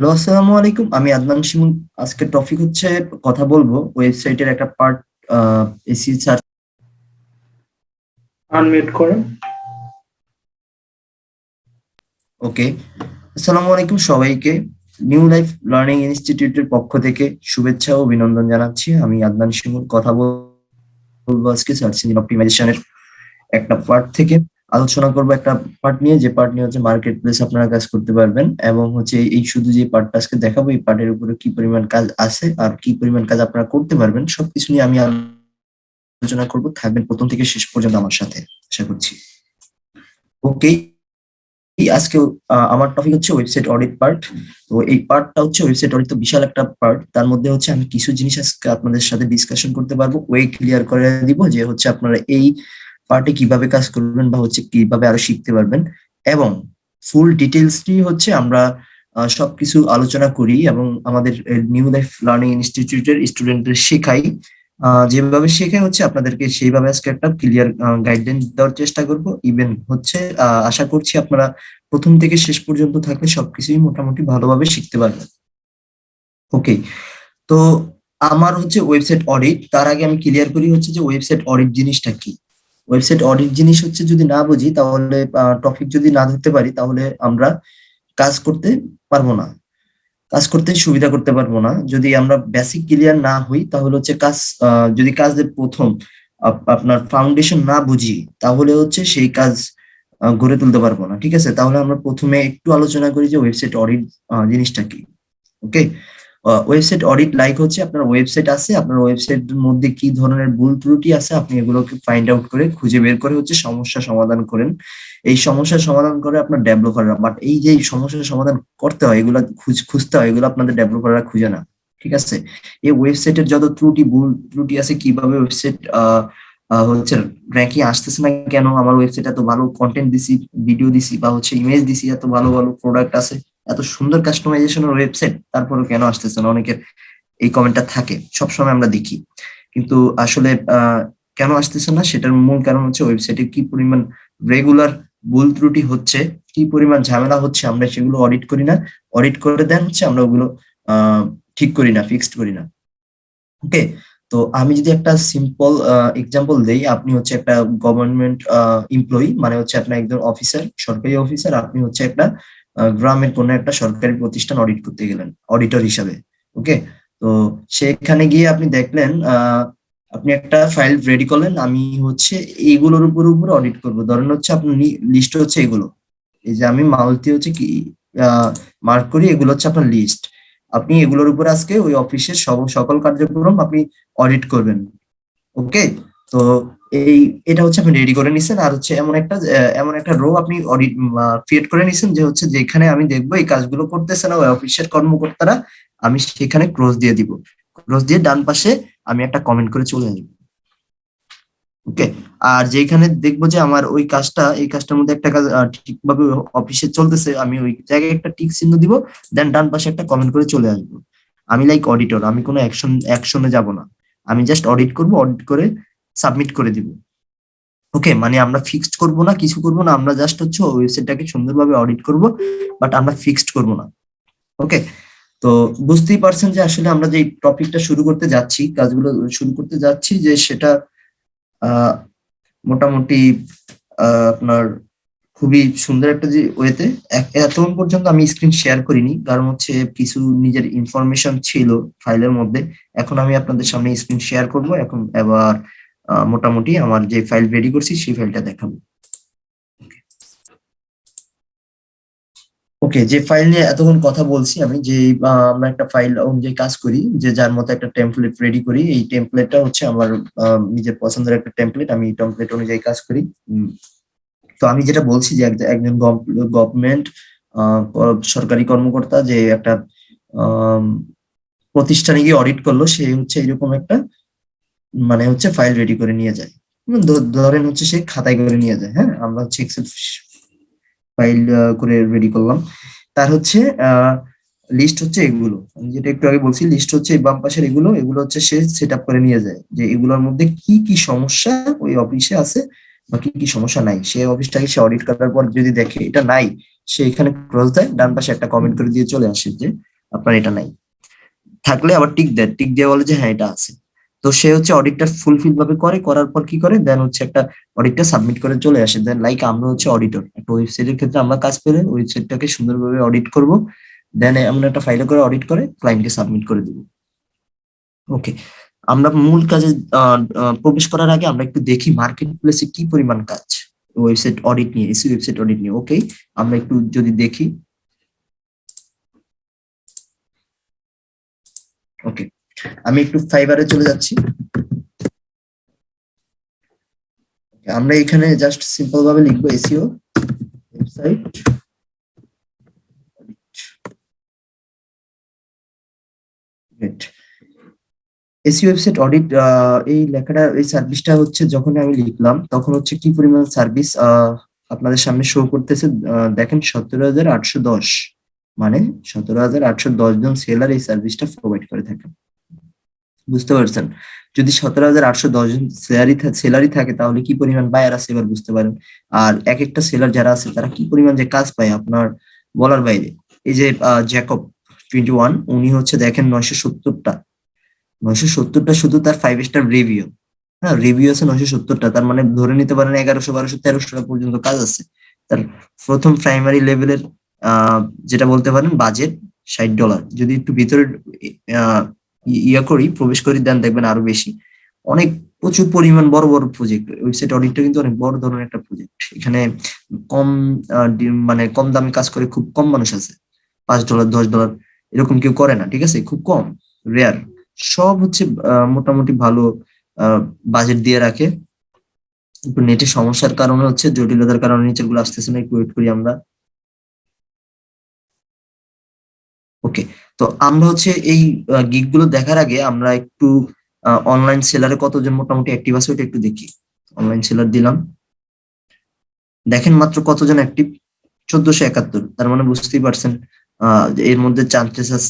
Hello আসসালামু আলাইকুম। আমি আদনান শিমুল। আজকের টপিক হচ্ছে কথা বলব। ওয়েবসাইটের একটা পার্ট এসি সার্চ আনমিউট করেন ওকে আসসালামু আলাইকুম সবাইকে। নিউ লাইফ লার্নিং ইনস্টিটিউটের পক্ষ থেকে শুভেচ্ছা ও অভিনন্দন জানাচ্ছি। আমি আদনান শিমুল। কথা বলব আজকে সার্চ ইঞ্জিন অপটিমাইজেশনের একটা পার্ট থেকে। আলোচনা করব একটা পার্ট নিয়ে। যে পার্ট নিয়ে হচ্ছে মার্কেট প্লেস আপনারা কাজ করতে পারবেন এবং হচ্ছে এই শুধু যে পার্টটা আজকে দেখাবো, এই পার্টের উপরে কি পরিমাণ কাজ আছে আর কি পরিমাণ কাজ আপনারা করতে পারবেন, সবকিছু নিয়ে আমি আলোচনা করব থাকবেন প্রথম থেকে শেষ পর্যন্ত আমার সাথে। আশা করছি। ওকে আজকে আমার টপিক হচ্ছে ওয়েবসাইট অডিট পার্ট তো এই পার্টটা হচ্ছে ওয়েবসাইট অডিট তো বিশাল একটা পার্ট তার মধ্যে হচ্ছে আমি কিছু জিনিস আজকে আপনাদের সাথে ডিসকাশন করতে পারব। ওয়ে ক্লিয়ার করে দিব যে হচ্ছে আপনারা এই পার্টে কীভাবে কাজ করবেন বা হচ্ছে কীভাবে আরও শিখতে পারবেন এবং ফুল ডিটেলসটি হচ্ছে আমরা সবকিছু আলোচনা করি এবং আমাদের নিউ লাইফ লার্নিং ইনস্টিটিউটের স্টুডেন্টদের শেখাই। যেভাবে শেখাই হচ্ছে আপনাদেরকে সেইভাবে আজকে একটা ক্লিয়ার গাইডলাইন দেওয়ার চেষ্টা করব। ইভেন হচ্ছে আশা করছি আপনারা প্রথম থেকে শেষ পর্যন্ত থাকলে সবকিছুই মোটামুটি ভালোভাবে শিখতে পারবেন। ওকে তো আমার হচ্ছে ওয়েবসাইট অডিট তার আগে আমি ক্লিয়ার করি হচ্ছে যে ওয়েবসাইট অডিট জিনিসটা কি? ওয়েবসাইট অডিট জিনিস হচ্ছে যদি না বুঝি, তাহলে টপিক যদি না ধরতে পারি, তাহলে আমরা কাজ করতে পারব না। কাজ করতে সুবিধা করতে পারব না। যদি আমরা বেসিক ক্লিয়ার না হই, তাহলে হচ্ছে কাজ যদি কাজের প্রথম আপ- আপনার ফাউন্ডেশন না বুঝি, তাহলে হচ্ছে সেই কাজ গড়ে তুলতে পারব না। ঠিক আছে? তাহলে আমরা প্রথমে একটু আলোচনা করি যে ওয়েবসাইট অডিট জিনিসটা কি। ওকে ওয়েবসাইট অডিট লাইক হচ্ছে আপনার ওয়েবসাইট আছে, আপনার ওয়েবসাইটের মধ্যে কি ধরনের ভুল ত্রুটি আছে আপনি এগুলোকে ফাইন্ড আউট করে খুঁজে বের করে হচ্ছে সমস্যা সমাধান করেন। এই সমস্যার সমাধান করে আপনার ডেভেলপাররা বাট এই যে সমস্যার সমাধান করতে হয়, এগুলো খুঁজ- খুঁজতে হয়, এগুলো আপনাদের ডেভেলপাররা খুঁজে না, ঠিক আছে? এই ওয়েবসাইটের যত ত্রুটি, ভুল ত্রুটি আছে, কীভাবে ওয়েবসাইট হচ্ছে র্যাঙ্কিং আসতেছে না কেন, আমার ওয়েবসাইট এত ভালো কন্টেন্ট দিছি ভিডিও দিছি, বা হচ্ছে ইমেজ দিছি, এত ভালো ভালো প্রোডাক্ট আছে এত সুন্দর কাস্টমাইজেশনের ওয়েবসাইট তারপরেও কেন আসতেছে না? অনেকের এই কমেন্টটা থাকে, সবসময় আমরা দেখি। কিন্তু আসলে কেন আসতেছে না? সেটার মূল কারণ হচ্ছে ওয়েবসাইটে কি পরিমাণ রেগুলার ভুল ত্রুটি হচ্ছে, কি পরিমাণ ঝামেলা হচ্ছে, আমরা সেগুলো অডিট করি না। অডিট করে দেন হচ্ছে আমরা ওগুলো ঠিক করি না ফিক্সড করি না। ওকে তো আমি যদি একটা সিম্পল এক্সাম্পল দেই, আপনি হচ্ছে একটা গভর্নমেন্ট এমপ্লয়ি মানে হচ্ছে আপনার একজন অফিসার সরকারি অফিসার আপনি হচ্ছে একটা গ্রামের কোনো একটা সরকারি প্রতিষ্ঠান অডিট করতে গেলেন অডিটর হিসাবে ওকে তো সেখানে গিয়ে আপনি দেখলেন আপনি একটা ফাইল রেডি করলেন, আমি হচ্ছে এইগুলোর উপর উপর অডিট করব। ধরেন হচ্ছে আপনার লিস্ট হচ্ছে এগুলো। এই যে আমি মালতি হচ্ছে কি মার্ক করি, এগুলো হচ্ছে আপনার লিস্ট আপনি এগুলোর উপর আজকে ওই অফিসের সব- সকল কার্যক্রম আপনি অডিট করবেন ওকে তো এই, এটা হচ্ছে আপনি রেডি করে নিছেন। আর হচ্ছে এমন একটা এমন একটা রো আপনি অডিট ক্রিয়েট করে নিছেন যে হচ্ছে যেখানে আমি দেখব এই কাজগুলো করতেছে না ওই অফিসের কর্মকর্তারা, আমি সেখানে ক্রস দিয়ে দিব। ক্রস দিয়ে ডান পাশে আমি একটা কমেন্ট করে চলে আসব। ওকে আর যেখানে দেখব যে আমার ওই কাজটা, এই কাজটার মধ্যে একটা কাজ ঠিকভাবে অফিসে চলতেছে, আমি ওই জায়গায় একটা টিক চিহ্ন দিব দেন ডান পাশে একটা কমেন্ট করে চলে আসব। আমি লাইক অডিটর আমি কোনো অ্যাকশন অ্যাকশনে যাব না। আমি জাস্ট অডিট করব অডিট করে সাবমিট করে দিব। ওকে মানে আমরা ফিক্সড করব না, কিছু করব না, আমরা জাস্ট হচ্ছে ওয়েবসাইটটাকে সুন্দরভাবে অডিট করব বাট আমরা ফিক্সড করব না। ওকে তো বুঝতেই পারছেন যে আসলে আমরা যে টপিকটা শুরু করতে যাচ্ছি, কাজগুলো শুরু করতে যাচ্ছি, যে সেটা মোটামুটি আপনার খুবই সুন্দর একটা যে ওয়েতে এতক্ষণ পর্যন্ত আমি স্ক্রিন শেয়ার করিনি, কারণ হচ্ছে কিছু নিজের ইনফরমেশন ছিল ফাইলের মধ্যে, এখন আমি আপনাদের সামনে স্ক্রিন শেয়ার করব, এখন এবার মোটামুটি আমার যে ফাইল রেডি করছি, সেই ফাইলটা দেখাবো। ওকে যে ফাইল নিয়ে এতক্ষণ কথা বলছি আমি, যে আমরা একটা ফাইল অনুযায়ী কাজ করি, যে যার মতো একটা টেমপ্লেট রেডি করি, এই টেমপ্লেটটা হচ্ছে আমার নিজের পছন্দের একটা টেমপ্লেট আমি টেমপ্লেট অনুযায়ী কাজ করি। তো আমি যেটা বলছি যে একজন- গভর্নমেন্ট সরকারি কর্মকর্তা যে একটা প্রতিষ্ঠানে গিয়ে অডিট করল, সে হচ্ছে এরকম একটা মানে হচ্ছে ফাইল রেডি করে নিয়ে যায়। ধরেন হচ্ছে সে খাতায় করে নিয়ে যায় হ্যাঁ? আমরা হচ্ছে এক্সেল ফাইল করে রেডি করলাম। তার হচ্ছে লিস্ট হচ্ছে এগুলো। আমি যেটা একটু আগে বলছি লিস্ট হচ্ছে বাম পাশের এগুলো এগুলো হচ্ছে সে সেট করে নিয়ে যায়। যে এগুলোর মধ্যে কি কি সমস্যা ওই অফিসে আছে বা কি কি সমস্যা নাই। সে অফিসটাকে সে অডিট করার পর যদি দেখে এটা নাই, সে এখানে ক্রস দেয়, ডান পাশে একটা কমেন্ট করে দিয়ে চলে আসে যে আপনার এটা নাই। থাকলে আবার টিক দেয়। টিক দিয়ে বলে যে হ্যাঁ এটা আছে। তো সে হচ্ছে অডিটটা ফুলফিল ভাবে করে, করার পর কি করে? দেন হচ্ছে একটা অডিটটা সাবমিট করে চলে আসে। দেন লাইক আমরা হচ্ছে অডিটর একটা ওয়েবসাইটের ক্ষেত্রে আমরা কাজ পেলে ওয়েবসাইটটাকে সুন্দরভাবে অডিট করব। দেন আমরা একটা ফাইলে করে অডিট করে ক্লায়েন্টকে সাবমিট করে দিব। ওকে আমরা মূল কাজে প্রবেশ করার আগে আমরা একটু দেখি মার্কেট প্লেসে কি পরিমাণ কাজ। ওয়েবসাইট অডিট নিয়ে এসি ওয়েবসাইট অডিট নিয়ে। ওকে আমরা একটু যদি দেখি। ওকে আমি একটু ফাইবারে চলে যাচ্ছি। আমরা এখানে জাস্ট সিম্পল ভাবে লিখব এসিও ওয়েবসাইট ওয়েবসাইট অডিট এই লেখাটা, এই সার্ভিসটা হচ্ছে যখন আমি লিখলাম, তখন হচ্ছে কি পরিমাণ সার্ভিস আপনাদের সামনে শো দেখেন সতেরো হাজার আটশো দশ। মানে সতেরো হাজার আটশো দশ জন সেলার এই সার্ভিসটা প্রোভাইড করে থাকেন। বুঝতে পারছেন? যদি সতেরো হাজার আটশো দশ জন সেলারি সেলারি থাকে, তাহলে কি পরিমাণ বায়ার আছে এবার বুঝতে পারেন? আর এক একটা সেলার যারা আছে, তারা কি পরিমাণ যে কাজ পায় আপনার বলার বাইরে? এই যে জ্যাকব টোয়েন্টি ওয়ান উনি হচ্ছে দেখেন নয়শো সত্তরটা। নয়শো সত্তরটা শুধু তার ফাইভ স্টার রিভিউ হ্যাঁ রিভিউ আছে নয়শো সত্তরটা। তার মানে ধরে নিতে পারেন এগারোশো, বারোশো, তেরোশো টাকা পর্যন্ত কাজ আছে। তার প্রথম প্রাইমারি লেভেলের যেটা বলতে পারেন বাজেট ষাট ডলার যদি একটু ভিতরে ইয়া করি, প্রবেশ করি দেন দেখবেন আরও বেশি। অনেক প্রচুর পরিমাণ বড় বড় প্রজেক্ট ওয়েবসাইট অডিটটা কিন্তু অনেক বড় ধরনের একটা প্রজেক্ট এখানে কম মানে কম দামে কাজ করে খুব কম মানুষ আছে। পাঁচ ডলার, দশ ডলার, এরকম কেউ করে না, ঠিক আছে? খুব কম রেয়ার সব হচ্ছে মোটামুটি ভালো বাজেট দিয়ে রাখে। নেটের সমস্যার কারণে হচ্ছে, জটিলতার কারণে নিচেরগুলো আসতেছে না, একটু ওয়েট করি আমরা। ওকে তো আমরা হচ্ছে এই গিগগুলো দেখার আগে আমরা একটু অনলাইন সেলারে কতজন মোটামুটি অ্যাক্টিভ আছে ওটা একটু দেখি। অনলাইন সেলার দিলাম। দেখেন মাত্র কতজন অ্যাক্টিভ চোদ্দশো একাত্তর। তার মানে বুঝতেই পারছেন এর মধ্যে চান্সেস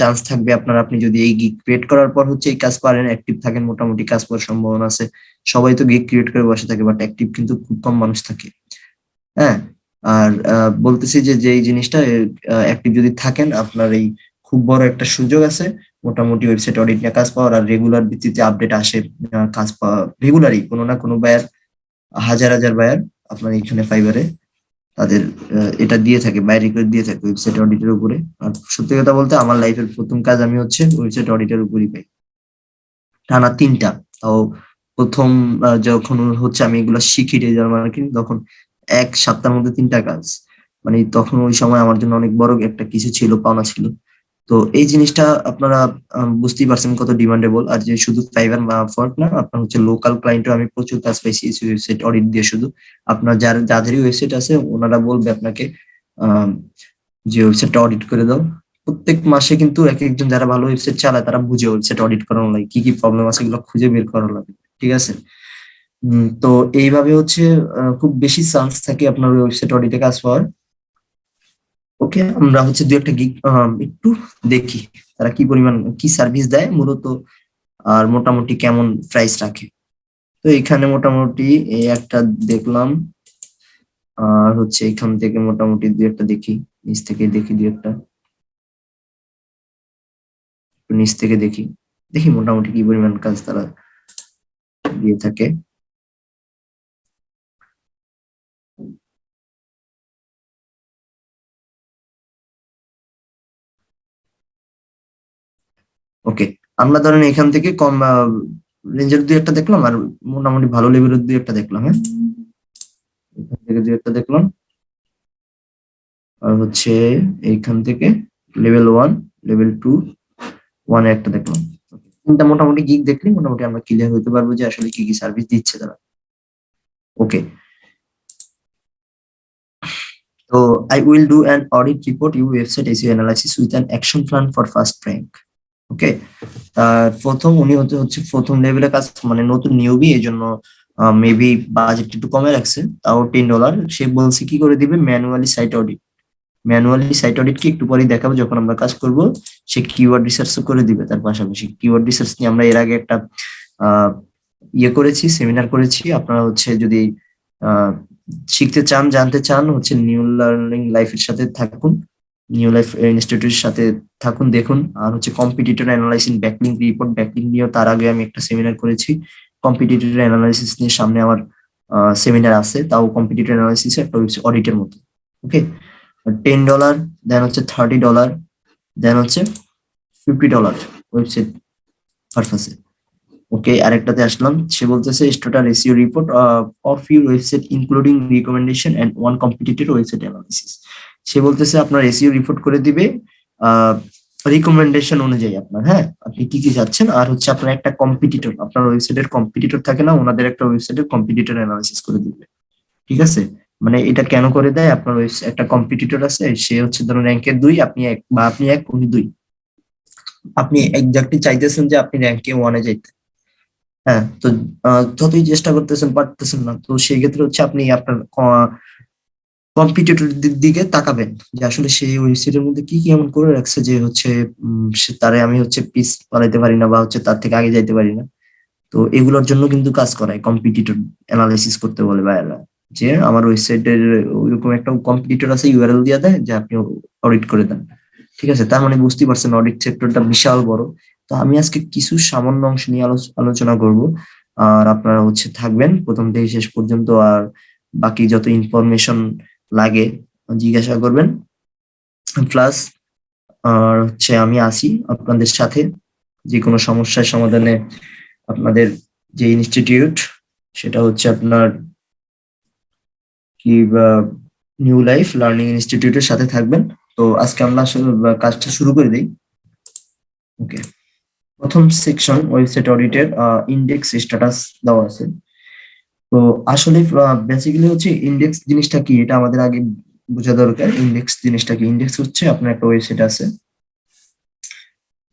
চান্স থাকবে আপনার, আপনি যদি এই গিগ ক্রিয়েট করার পর হচ্ছে এই কাজ পারেন অ্যাক্টিভ থাকেন, মোটামুটি কাজ পাওয়ার সম্ভাবনা আছে। সবাই তো গিগ ক্রিয়েট করে বসে থাকে বাট অ্যাক্টিভ কিন্তু খুব কম মানুষ থাকে। হ্যাঁ আর বলতেছি যে যে এই জিনিসটা অ্যাক্টিভ যদি থাকেন, আপনার এই খুব বড় একটা সুযোগ আছে। মোটামুটি ওয়েবসাইট অডিট নিয়ে কাজ পাওয়ার আর রেগুলার ভিত্তিতে আপডেট আসে কাজ পাওয়া রেগুলারই কোনো না কোনো বায়ার হাজার হাজার বায়ার আপনার এখানে ফাইবারে তাদের এটা দিয়ে থাকে বাইরে করে দিয়ে থাকে ওয়েবসাইট অডিটের উপরে। আর সত্যি কথা বলতে আমার লাইফের প্রথম কাজ আমি হচ্ছে ওয়েবসাইট অডিটের উপরই পাই। টানা তিনটা। তাও প্রথম যখন হচ্ছে আমি এগুলো শিখি ডিজিটাল মার্কেটিং তখন এক সপ্তাহের মধ্যে তিনটা কাজ। মানে তখন ওই সময় আমার জন্য অনেক বড় একটা কিছু ছিল, পাওনা ছিল। তো এই জিনিসটা আপনারা বুঝতেই পারছেন কত ডিমান্ডেবল আর যে শুধু ফাইবার ফর্ট না, আপনার হচ্ছে লোকাল ক্লায়েন্টও আমি প্রচুর কাজ পাইছি ওয়েবসাইট অডিট দিয়ে শুধু। আপনার যার, যাদেরই ওয়েবসাইট আছে, ওনারা বলবে আপনাকে যে ওয়েবসাইটটা অডিট করে দাও। প্রত্যেক মাসে কিন্তু এক একজন যারা ভালো ওয়েবসাইট চালায়, তারা বুঝে ওয়েবসাইট অডিট করানো লাগে, কি কি প্রবলেম আছে এগুলো খুঁজে বের করানো লাগে, ঠিক আছে? তো এইভাবে হচ্ছে খুব বেশি চান্স থাকে আপনার ওয়েবসাইট অডিটে কাজ পাওয়ার। ওকে আমরা হচ্ছে দু একটা গিগ একটু দেখি তারা কি পরিমাণ, কি সার্ভিস দেয়, মূলত আর মোটামুটি কেমন প্রাইস রাখে। তো এখানে মোটামুটি এই একটা দেখলাম, আর হচ্ছে এখান থেকে মোটামুটি দু একটা দেখি, নিচ থেকে দেখি দু একটা। নিচ থেকে দেখি দেখি মোটামুটি কি পরিমাণ কাজ তারা দিয়ে থাকে। ওকে আমরা ধরেন এখান থেকে কম রেঞ্জের দুই একটা দেখলাম আর মোটামুটি ভালো লেভেলের দুই একটা দেখলাম হ্যাঁ? এখান থেকে দুই একটা দেখলাম। আর হচ্ছে এইখান থেকে লেভেল ওয়ান লেভেল টু ওয়ানে একটা দেখলাম। তিনটা মোটামুটি গিগ দেখলে মোটামুটি আমরা ক্লিয়ার হতে পারব যে আসলে কি কি সার্ভিস দিচ্ছে তারা। ওকে তো I will do an audit report you website SEO analysis with an action plan for first rank okay? তার প্রথম উনি হচ্ছে হচ্ছে প্রথম লেভেলের কাজ মানে নতুন নিউবি এই জন্য মেবি বাজেট একটু কমে রাখছে, তাও টেন ডলার সে বলছে কি করে দিবে? Manually site audit manually site audit কি একটু পরেই দেখাবো, যখন আমরা কাজ করব, সে কিওয়ার্ড রিসার্চ করে দিবে তার পাশাপাশি। কিওয়ার্ড রিসার্চ নিয়ে আমরা এর আগে একটা ইয়ে করেছি সেমিনার করেছি। আপনারা হচ্ছে যদি শিখতে চান, জানতে চান, হচ্ছে নিউ লার্নিং লাইফের সাথে থাকুন। নিউ লাইফ ইনস্টিটিউটের সাথে থাকুন, দেখুন। আর হচ্ছে competitor analysis backlink report backlink নিয়েও তার আগে আমি একটা সেমিনার করেছি। কম্পিটিটর অ্যানালাইসিস নিয়ে সামনে আমার সেমিনার আছে। তাও কম্পিটিটর অ্যানালাইসিস একটা অডিটের মতো। ওকে টেন ডলার দেন হচ্ছে থার্টি ডলার দেন হচ্ছে ফিফটি ডলার ওয়েবসাইট পারপাসে ওকে আরেকটাতে আসলাম। সে বলতেছে total SEO report of your website including recommendation and one competitor website analysis সে বলতেছে আপনার এসিও রিপোর্ট করে দিবে রিকমেন্ডেশন অনুযায়ী আপনার হ্যাঁ? আপনি কি কি যাচ্ছেন? আর হচ্ছে আপনার একটা কম্পিটিটর আপনার ওয়েবসাইটের কম্পিটিটর থাকে না, ওনাদের একটা ওয়েবসাইটের কম্পিটিটর অ্যানালিসিস করে দিবে। ঠিক আছে? মানে এটা কেন করে দেয়? আপনার একটা কম্পিটিটর আছে, সে হচ্ছে ধরুন র্যাঙ্কের দুই, আপনি এক, বা আপনি এক, উনি দুই। আপনি একজাক্টলি চাইতেছেন যে আপনি র্যাঙ্কে ওয়ানে যাইতে। হ্যাঁ তো যতই চেষ্টা করতেছেন, পারতেছেন না, তো সেই ক্ষেত্রে হচ্ছে আপনি আপনার কম্পিটিটর দিকে তাকাবেন যে আসলে সেই ওয়েবসাইটের মধ্যে কি কি এমন করে রাখছে যে হচ্ছে তারে আমি হচ্ছে পিস পালাইতে পারি না বা হচ্ছে তার থেকে আগে যাইতে পারি না। তো এগুলোর জন্য কিন্তু কাজ করায় কম্পিটিটর অ্যানালাইসিস করতে বলে বাইরেরা যে আমার ওয়েবসাইটের ওইরকম একটা কম্পিটিটর আছে ইউআরএল দিয়ে দেয়, যে আপনি অডিট করে দেন। ঠিক আছে? তার মানে বুঝতেই পারছেন অডিট সেক্টরটা বিশাল বড়। তো আমি আজকে কিছু সামান্য অংশ নিয়ে আলোচনা করব। আর আপনারা হচ্ছে থাকবেন। প্রথম থেকে শেষ পর্যন্ত আর বাকি যত ইনফরমেশন লাগে, জিজ্ঞাসা করবেন। প্লাস আর হচ্ছে আমি আসি আপনাদের সাথে। যে কোনো সমস্যার সমাধানে আপনাদের যে ইনস্টিটিউট সেটা হচ্ছে আপনার কি নিউ লাইফ লার্নিং ইনস্টিটিউটের সাথে থাকবেন। তো আজকে আমরা কাজটা শুরু করে দিই। ওকে প্রথম সেকশন ওয়েবসাইট অডিটের ইন্ডেক্স স্ট্যাটাস দেওয়া আছে। তো আসলে বেসিক্যালি হচ্ছে ইন্ডেক্স জিনিসটা কি? এটা আমাদের আগে বোঝা দরকার। ইন্ডেক্স জিনিসটা কি? ইন্ডেক্স হচ্ছে আপনার একটা ওয়েবসাইট আছে।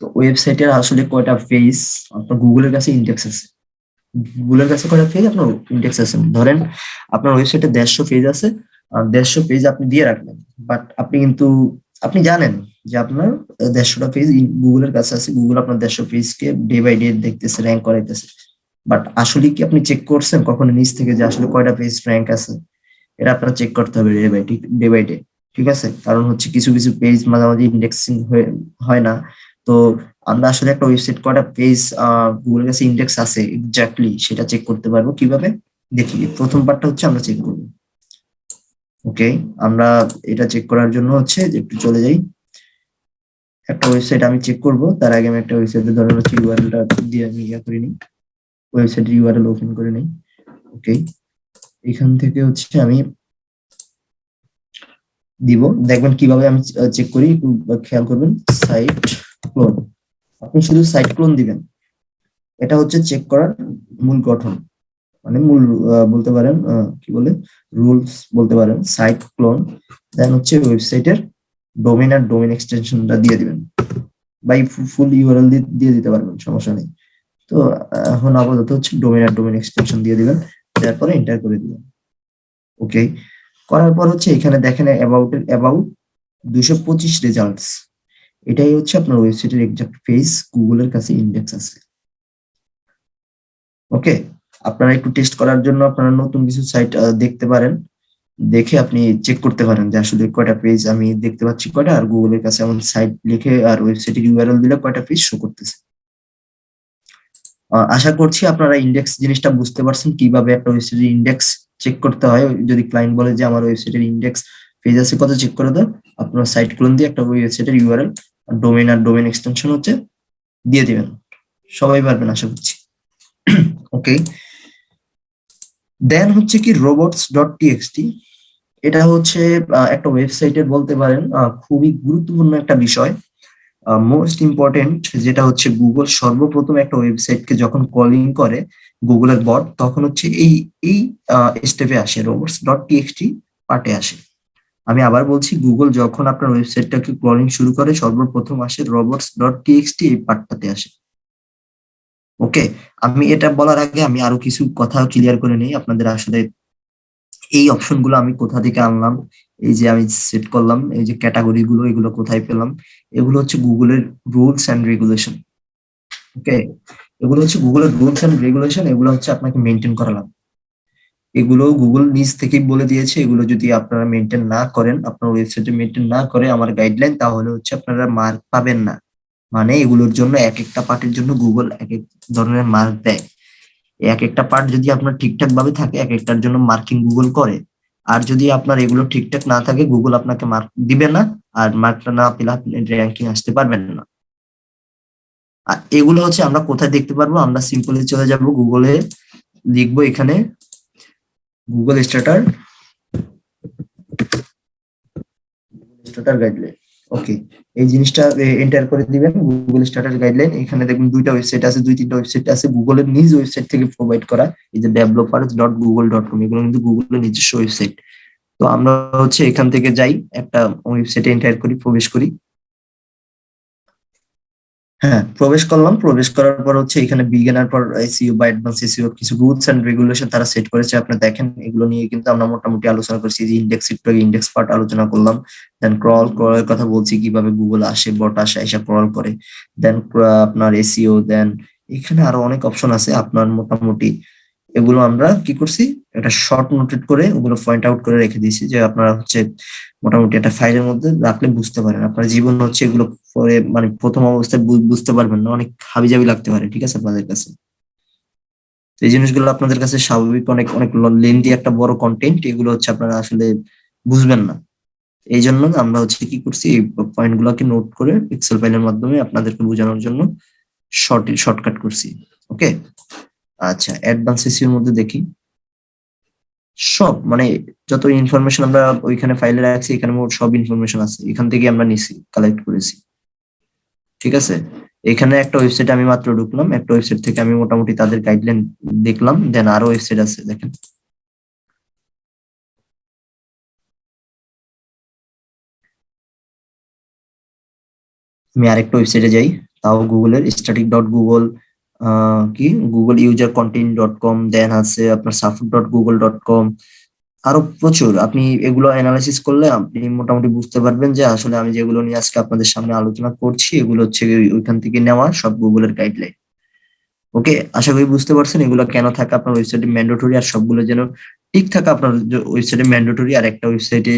তো ওয়েবসাইটের আসলে কয়টা পেজ আপনার গুগলের কাছে ইন্ডেক্স আছে। গুগলের কাছে কয়টা পেজ আপনার ইন্ডেক্স আছে। ধরেন, আপনার ওয়েবসাইটে দেড়শো পেজ আছে। দেড়শো পেজ আপনি দিয়ে রাখলেন। বাট আপনি কিন্তু, আপনি জানেন যে আপনার দেড়শোটা পেজ গুগলের কাছে আছে। গুগল আপনার দেড়শো পেজকে ডে বাই ডে দেখতেছে র্যাঙ্ক করাইতেছে। বাট আসলে কি আপনি চেক করছেন কখনো নিচ থেকে যে আসলে কয়টা পেজ র্যাঙ্ক আছে? এটা আপনার চেক করতে হবে day by day by day ঠিক আছে? কারণ হচ্ছে কিছু কিছু পেজ মাঝামাঝি ইন্ডেক্সিং হয় না। তো আমরা আসলে একটা ওয়েবসাইট কয়টা পেজ গুগলের কাছে ইন্ডেক্স আছে এক্স্যাক্টলি সেটা চেক করতে পারব কীভাবে? দেখি, প্রথম পার্টটা হচ্ছে আমরা চেক করব। ওকে আমরা এটা চেক করার জন্য হচ্ছে যে একটু চলে যাই। একটা ওয়েবসাইট আমি চেক করব, তার আগে আমি একটা ওয়েবসাইটে ধরেন হচ্ছে ইউআরএলটা দিয়ে আমি ইয়া করে নিই ওয়েবসাইট ইউআরএল ওপেন করে নেই। ওকে এখান থেকে হচ্ছে আমি দিব। দেখবেন কীভাবে আমি চেক করি, একটু খেয়াল করবেন। সাইট ক্লোন আপনি শুধু সাইট ক্লোন দিবেন। এটা হচ্ছে চেক করার মূল গঠন। মানে মূল বলতে পারেন কি বলে? রুলস বলতে পারেন। সাইট ক্লোন দেন হচ্ছে ওয়েবসাইটের ডোমেন আর ডোমেন এক্সটেনশনটা দিয়ে দিবেন। বাই ফুল ইউআরএল দিয়ে দিতে পারবেন, সমস্যা নেই। তো, এখন আপাতত হচ্ছে ডোমেন আর ডোমেন এক্সটেনশন দিয়ে দিবেন তারপরে এন্টার করে দিবেন। ওকে করার পর হচ্ছে এখানে দেখেন অ্যাবাউট অ্যাবাউট দুশো পঁচিশ রেজাল্টস এটাই হচ্ছে আপনার ওয়েবসাইটের এক্সাক্ট পেজ গুগলের কাছে ইন্ডেক্স আছে। ওকে আপনারা একটু টেস্ট করার জন্য আপনারা নতুন কিছু সাইট দেখতে পারেন। দেখে আপনি চেক করতে পারেন যে আসলে কয়টা পেজ আমি দেখতে পাচ্ছি, কয়টা। আর গুগলের কাছে এমন সাইট লিখে আর ওয়েবসাইটের ইউআরএল দিলে কয়টা পেজ শো করতেছে। আশা করছি আপনারা ইন্ডেক্স জিনিসটা বুঝতে পারছেন কীভাবে একটা ওয়েবসাইটের ইন্ডেক্স চেক করতে হয়। যদি ক্লায়েন্ট বলে যে আমার ওয়েবসাইটের ইন্ডেক্স পেজ আছে, কত চেক করে দাও আপনার সাইট ক্লোন দিয়ে একটা ওয়েবসাইটের ইউআরএল ডোমেন আর ডোমেন এক্সটেনশন হচ্ছে, দিয়ে দিবেন। সবাই পারবেন আশা করছি। ওকে দেন হচ্ছে কি রোবটস ডট টিএক্সটি এটা হচ্ছে একটা ওয়েবসাইটের বলতে পারেন খুবই গুরুত্বপূর্ণ একটা বিষয়। মোস্ট ইম্পর্টেন্ট যেটা হচ্ছে গুগল সর্বপ্রথম একটা ওয়েবসাইটকে যখন কলিং করে গুগলের বট তখন হচ্ছে এই এই স্টেপে আসে রোবটস ডট টিএক্সটি পার্টে আসে। আমি আবার বলছি গুগল যখন আপনার ওয়েবসাইটটাকে ক্রলিং শুরু করে, সর্বপ্রথম আসে রোবটস ডট টিএক্সটি এই পার্টটাতে আসে। ওকে আমি এটা বলার আগে আমি আরও কিছু কথা ক্লিয়ার করে নিই, আপনাদের আসলে এই অপশনগুলো আমি কোথা থেকে আনলাম? এই যে আমি সেট করলাম, এই যে ক্যাটাগরি গুলো, এগুলো কোথায় পেলাম? এগুলো হচ্ছে গুগলের রুলস অ্যান্ড রেগুলেশন ওকে এগুলো হচ্ছে গুগলের রুলস অ্যান্ড রেগুলেশন এগুলো হচ্ছে আপনাকে মেনটেন করা লাগবে। এগুলো গুগল নিজ থেকেই বলে দিয়েছে, এগুলো যদি আপনারা মেনটেন না করেন, আপনার ওয়েবসাইটে মেনটেন না করে আমার গাইডলাইন তাহলে হচ্ছে আপনারা মার্ক পাবেন না। মানে এগুলোর জন্য এক একটা পার্টের জন্য গুগল এক এক ধরনের মার্ক দেয়। এক একটা পার্ট যদি আপনার ঠিকঠাক ভাবে থাকে, এক একটার জন্য মার্কিং গুগল করে। আর যদি আপনার এগুলো ঠিকঠাক না থাকে গুগল আপনাকে মার্ক দিবে না, আর মার্কটা না পেলে আপনি র্যাঙ্কিং আসতে পারবেন না। আর এগুলো হচ্ছে আমরা কোথায় দেখতে পারব? আমরা সিম্পলি চলে যাব গুগলে লিখব এখানে Google starter starter guideline okay এই জিনিসটা এন্টার করে দিবেন গুগল স্টার্টার গাইডলাইন এখানে দেখুন দুইটা ওয়েবসাইট আছে, দুই তিনটা ওয়েবসাইট আছে। গুগলের নিজ ওয়েবসাইট থেকে প্রোভাইড করা, এই যে developers dot Google dot com এগুলো কিন্তু গুগলের নিজস্ব ওয়েবসাইট তো আমরা হচ্ছে এখান থেকে যাই, একটা ওয়েবসাইটে এন্টার করি, প্রবেশ করি। হ্যাঁ প্রবেশ করলাম। প্রবেশ করার পর হচ্ছে এখানে বিগিনার পর এসইও বা অ্যাডভান্স এসইও কিছু রুলস এন্ড রেগুলেশন তারা সেট করেছে। আপনি দেখেন, এগুলো নিয়ে কিন্তু আমরা মোটামুটি আলোচনা করছি। যে ইন্ডেক্স একটু ইন্ডেক্স পার্ট আলোচনা করলাম। দেন ক্রল ক্রলের কথা বলছি, কীভাবে গুগল আসে বট আসে, এসে ক্রল করে। দেন আপনার এসইও দেন এখানে আরও অনেক অপশন আছে। আপনার মোটামুটি এগুলো আমরা কি করছি? একটা শর্ট নোটেড করে ওগুলো পয়েন্ট আউট করে রেখে দিয়েছি যে আপনারা হচ্ছে মোটামুটি একটা ফাইলের মধ্যে রাখলে বুঝতে পারেন। আপনার জীবন হচ্ছে এগুলো পরে মানে প্রথম অবস্থায় বুঝতে পারবেন না। অনেক হাবিজাবি লাগতে পারে, ঠিক আছে, আপনাদের কাছে? এই জিনিসগুলো আপনাদের কাছে স্বাভাবিক, অনেক অনেক লেন্দি একটা বড় কন্টেন্ট এগুলো হচ্ছে আপনারা আসলে বুঝবেন না। এই জন্য আমরা হচ্ছে কি করছি, এই পয়েন্ট গুলোকে নোট করে পিক্সেল ফাইলের মাধ্যমে আপনাদেরকে বোঝানোর জন্য শর্ট শর্টকাট করছি ওকে আচ্ছা অ্যাডভান্স এসিওর মধ্যে দেখি। সব মানে যত ইনফরমেশন আমরা ওইখানে ফাইলে রাখছি, এখানে মোট সব ইনফরমেশন আছে। এখান থেকে আমরা নিছি কালেক্ট করেছি। ঠিক আছে? এখানে একটা ওয়েবসাইট আমি মাত্র ঢুকলাম। একটা ওয়েবসাইট থেকে আমি মোটামুটি তাদের গাইডলাইন দেখলাম। দেন আরও ওয়েবসাইট আছে, দেখেন। আমি আরেকটা ওয়েবসাইটে যাই। তাও গুগলের স্ট্যাটিক ডট গুগল কি? Google user content dot com then আছে আপনার সাফুট ডট গুগল ডট কম আরও প্রচুর। আপনি এগুলো অ্যানালাইসিস করলে আপনি মোটামুটি বুঝতে পারবেন যে আসলে আমি যেগুলো নিয়ে আজকে আপনাদের সামনে আলোচনা করছি, এগুলো হচ্ছে ওইখান থেকে নেওয়া সব গুগলের গাইডলাইন ওকে আশা করি বুঝতে পারছেন এগুলো কেন থাকে আপনার ওয়েবসাইটে ম্যান্ডেটরি আর সবগুলো যেন ঠিক থাকে আপনার ওয়েবসাইটে ম্যান্ডেটরি আর একটা ওয়েবসাইটে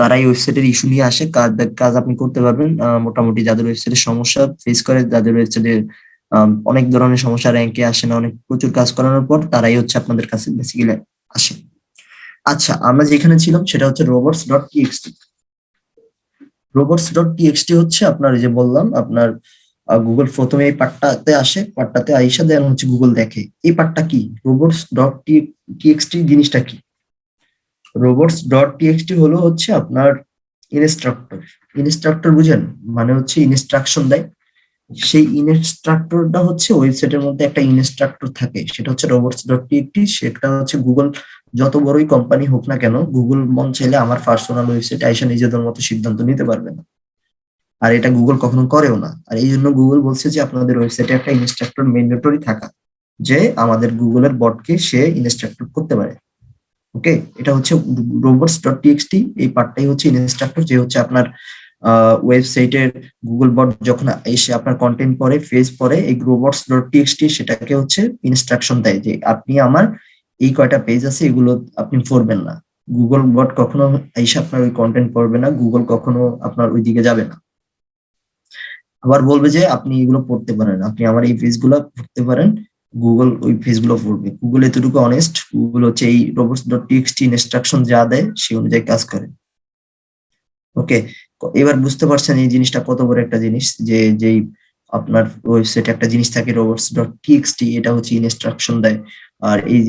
কারাই ওয়েবসাইটের ইস্যু নিয়ে আসে, কাজ কাজ আপনি করতে পারবেন। মোটামুটি যাদের ওয়েবসাইটে সমস্যা ফেস করে, যাদের ওয়েবসাইটে অনেক ধরনের সমস্যা র্যাঙ্কে আসে না, অনেক প্রচুর কাজ করানোর পর তারাই হচ্ছে আপনাদের কাছে বেসিক্যালি আসে। আচ্ছা আমরা যেখানে ছিলাম সেটা হচ্ছে robots dot TXT robots dot TXT হচ্ছে আপনার যে বললাম, আপনার গুগল প্রথমে এই পার্টটাতে আসে, পার্টটাতে আইসা দেন হচ্ছে গুগল দেখে। এই পার্টটা কি? রোবটস ডট টিএক্সটি জিনিসটা কি? রোবটস ডট টিএক্সটি হলো হচ্ছে আপনার ইনস্ট্রাক্টর ইনস্ট্রাক্টর বুঝেন? মানে হচ্ছে ইনস্ট্রাকশন দেয়। সেই ইনস্ট্রাক্টরটা হচ্ছে ওয়েবসাইটের মধ্যে একটা ইনস্ট্রাক্টর থাকে। সেটা হচ্ছে রোবটস ডট টিএক্সটি সেটা হচ্ছে গুগল যত বড়ই কোম্পানি হোক না কেন গুগল মন চাইলে আমার পার্সোনাল ওয়েবসাইট আইসা নিজেদের মতো সিদ্ধান্ত নিতে পারবে না। আর এটা গুগল কখনো করেও না। আর এই জন্য গুগল বলছে যে আপনাদের ওয়েবসাইটে একটা ইনস্ট্রাক্টর ম্যান্ডেটরি থাকা, যে আমাদের গুগলের বটকে সে ইনস্ট্রাক্টর করতে পারে। ওকে এটা হচ্ছে রোবটস ডট টিএক্সটি এই পার্টটাই হচ্ছে ইনস্ট্রাক্টর যে হচ্ছে আপনার ওয়েবসাইটের গুগল বট যখন এসে আপনার কন্টেন্ট পরে ফেজ পরে এই গ্রোবটস ডট টিএক্সটি সেটাকে হচ্ছে ইনস্ট্রাকশন দেয় যে আপনি আমার এই কয়টা পেজ আছে, এগুলো আপনি পড়বেন না। গুগল বট কখনো এসে আপনার ওই কন্টেন্ট পড়বে না গুগল কখনো আপনার ওই দিকে যাবে না। আবার বলবে যে আপনি এগুলো পড়তে পারেন, আপনি আমার এই পেজগুলো পড়তে পারেন গুগল ওই পেজগুলো পড়বে। গুগল এতটুকু অনেস্ট গুগল হচ্ছে এই রোবটস ডট টিএক্সটি ইনস্ট্রাকশন যা দেয় সেই অনুযায়ী কাজ করে। ওকে এবার বুঝতে পারছেন এই জিনিসটা কত বড় একটা জিনিস যে যেই আপনার ওয়েবসাইটে একটা জিনিস থাকে রোবটস ডট টিএক্সটি এটা হচ্ছে ইনস্ট্রাকশন দেয়। আর এই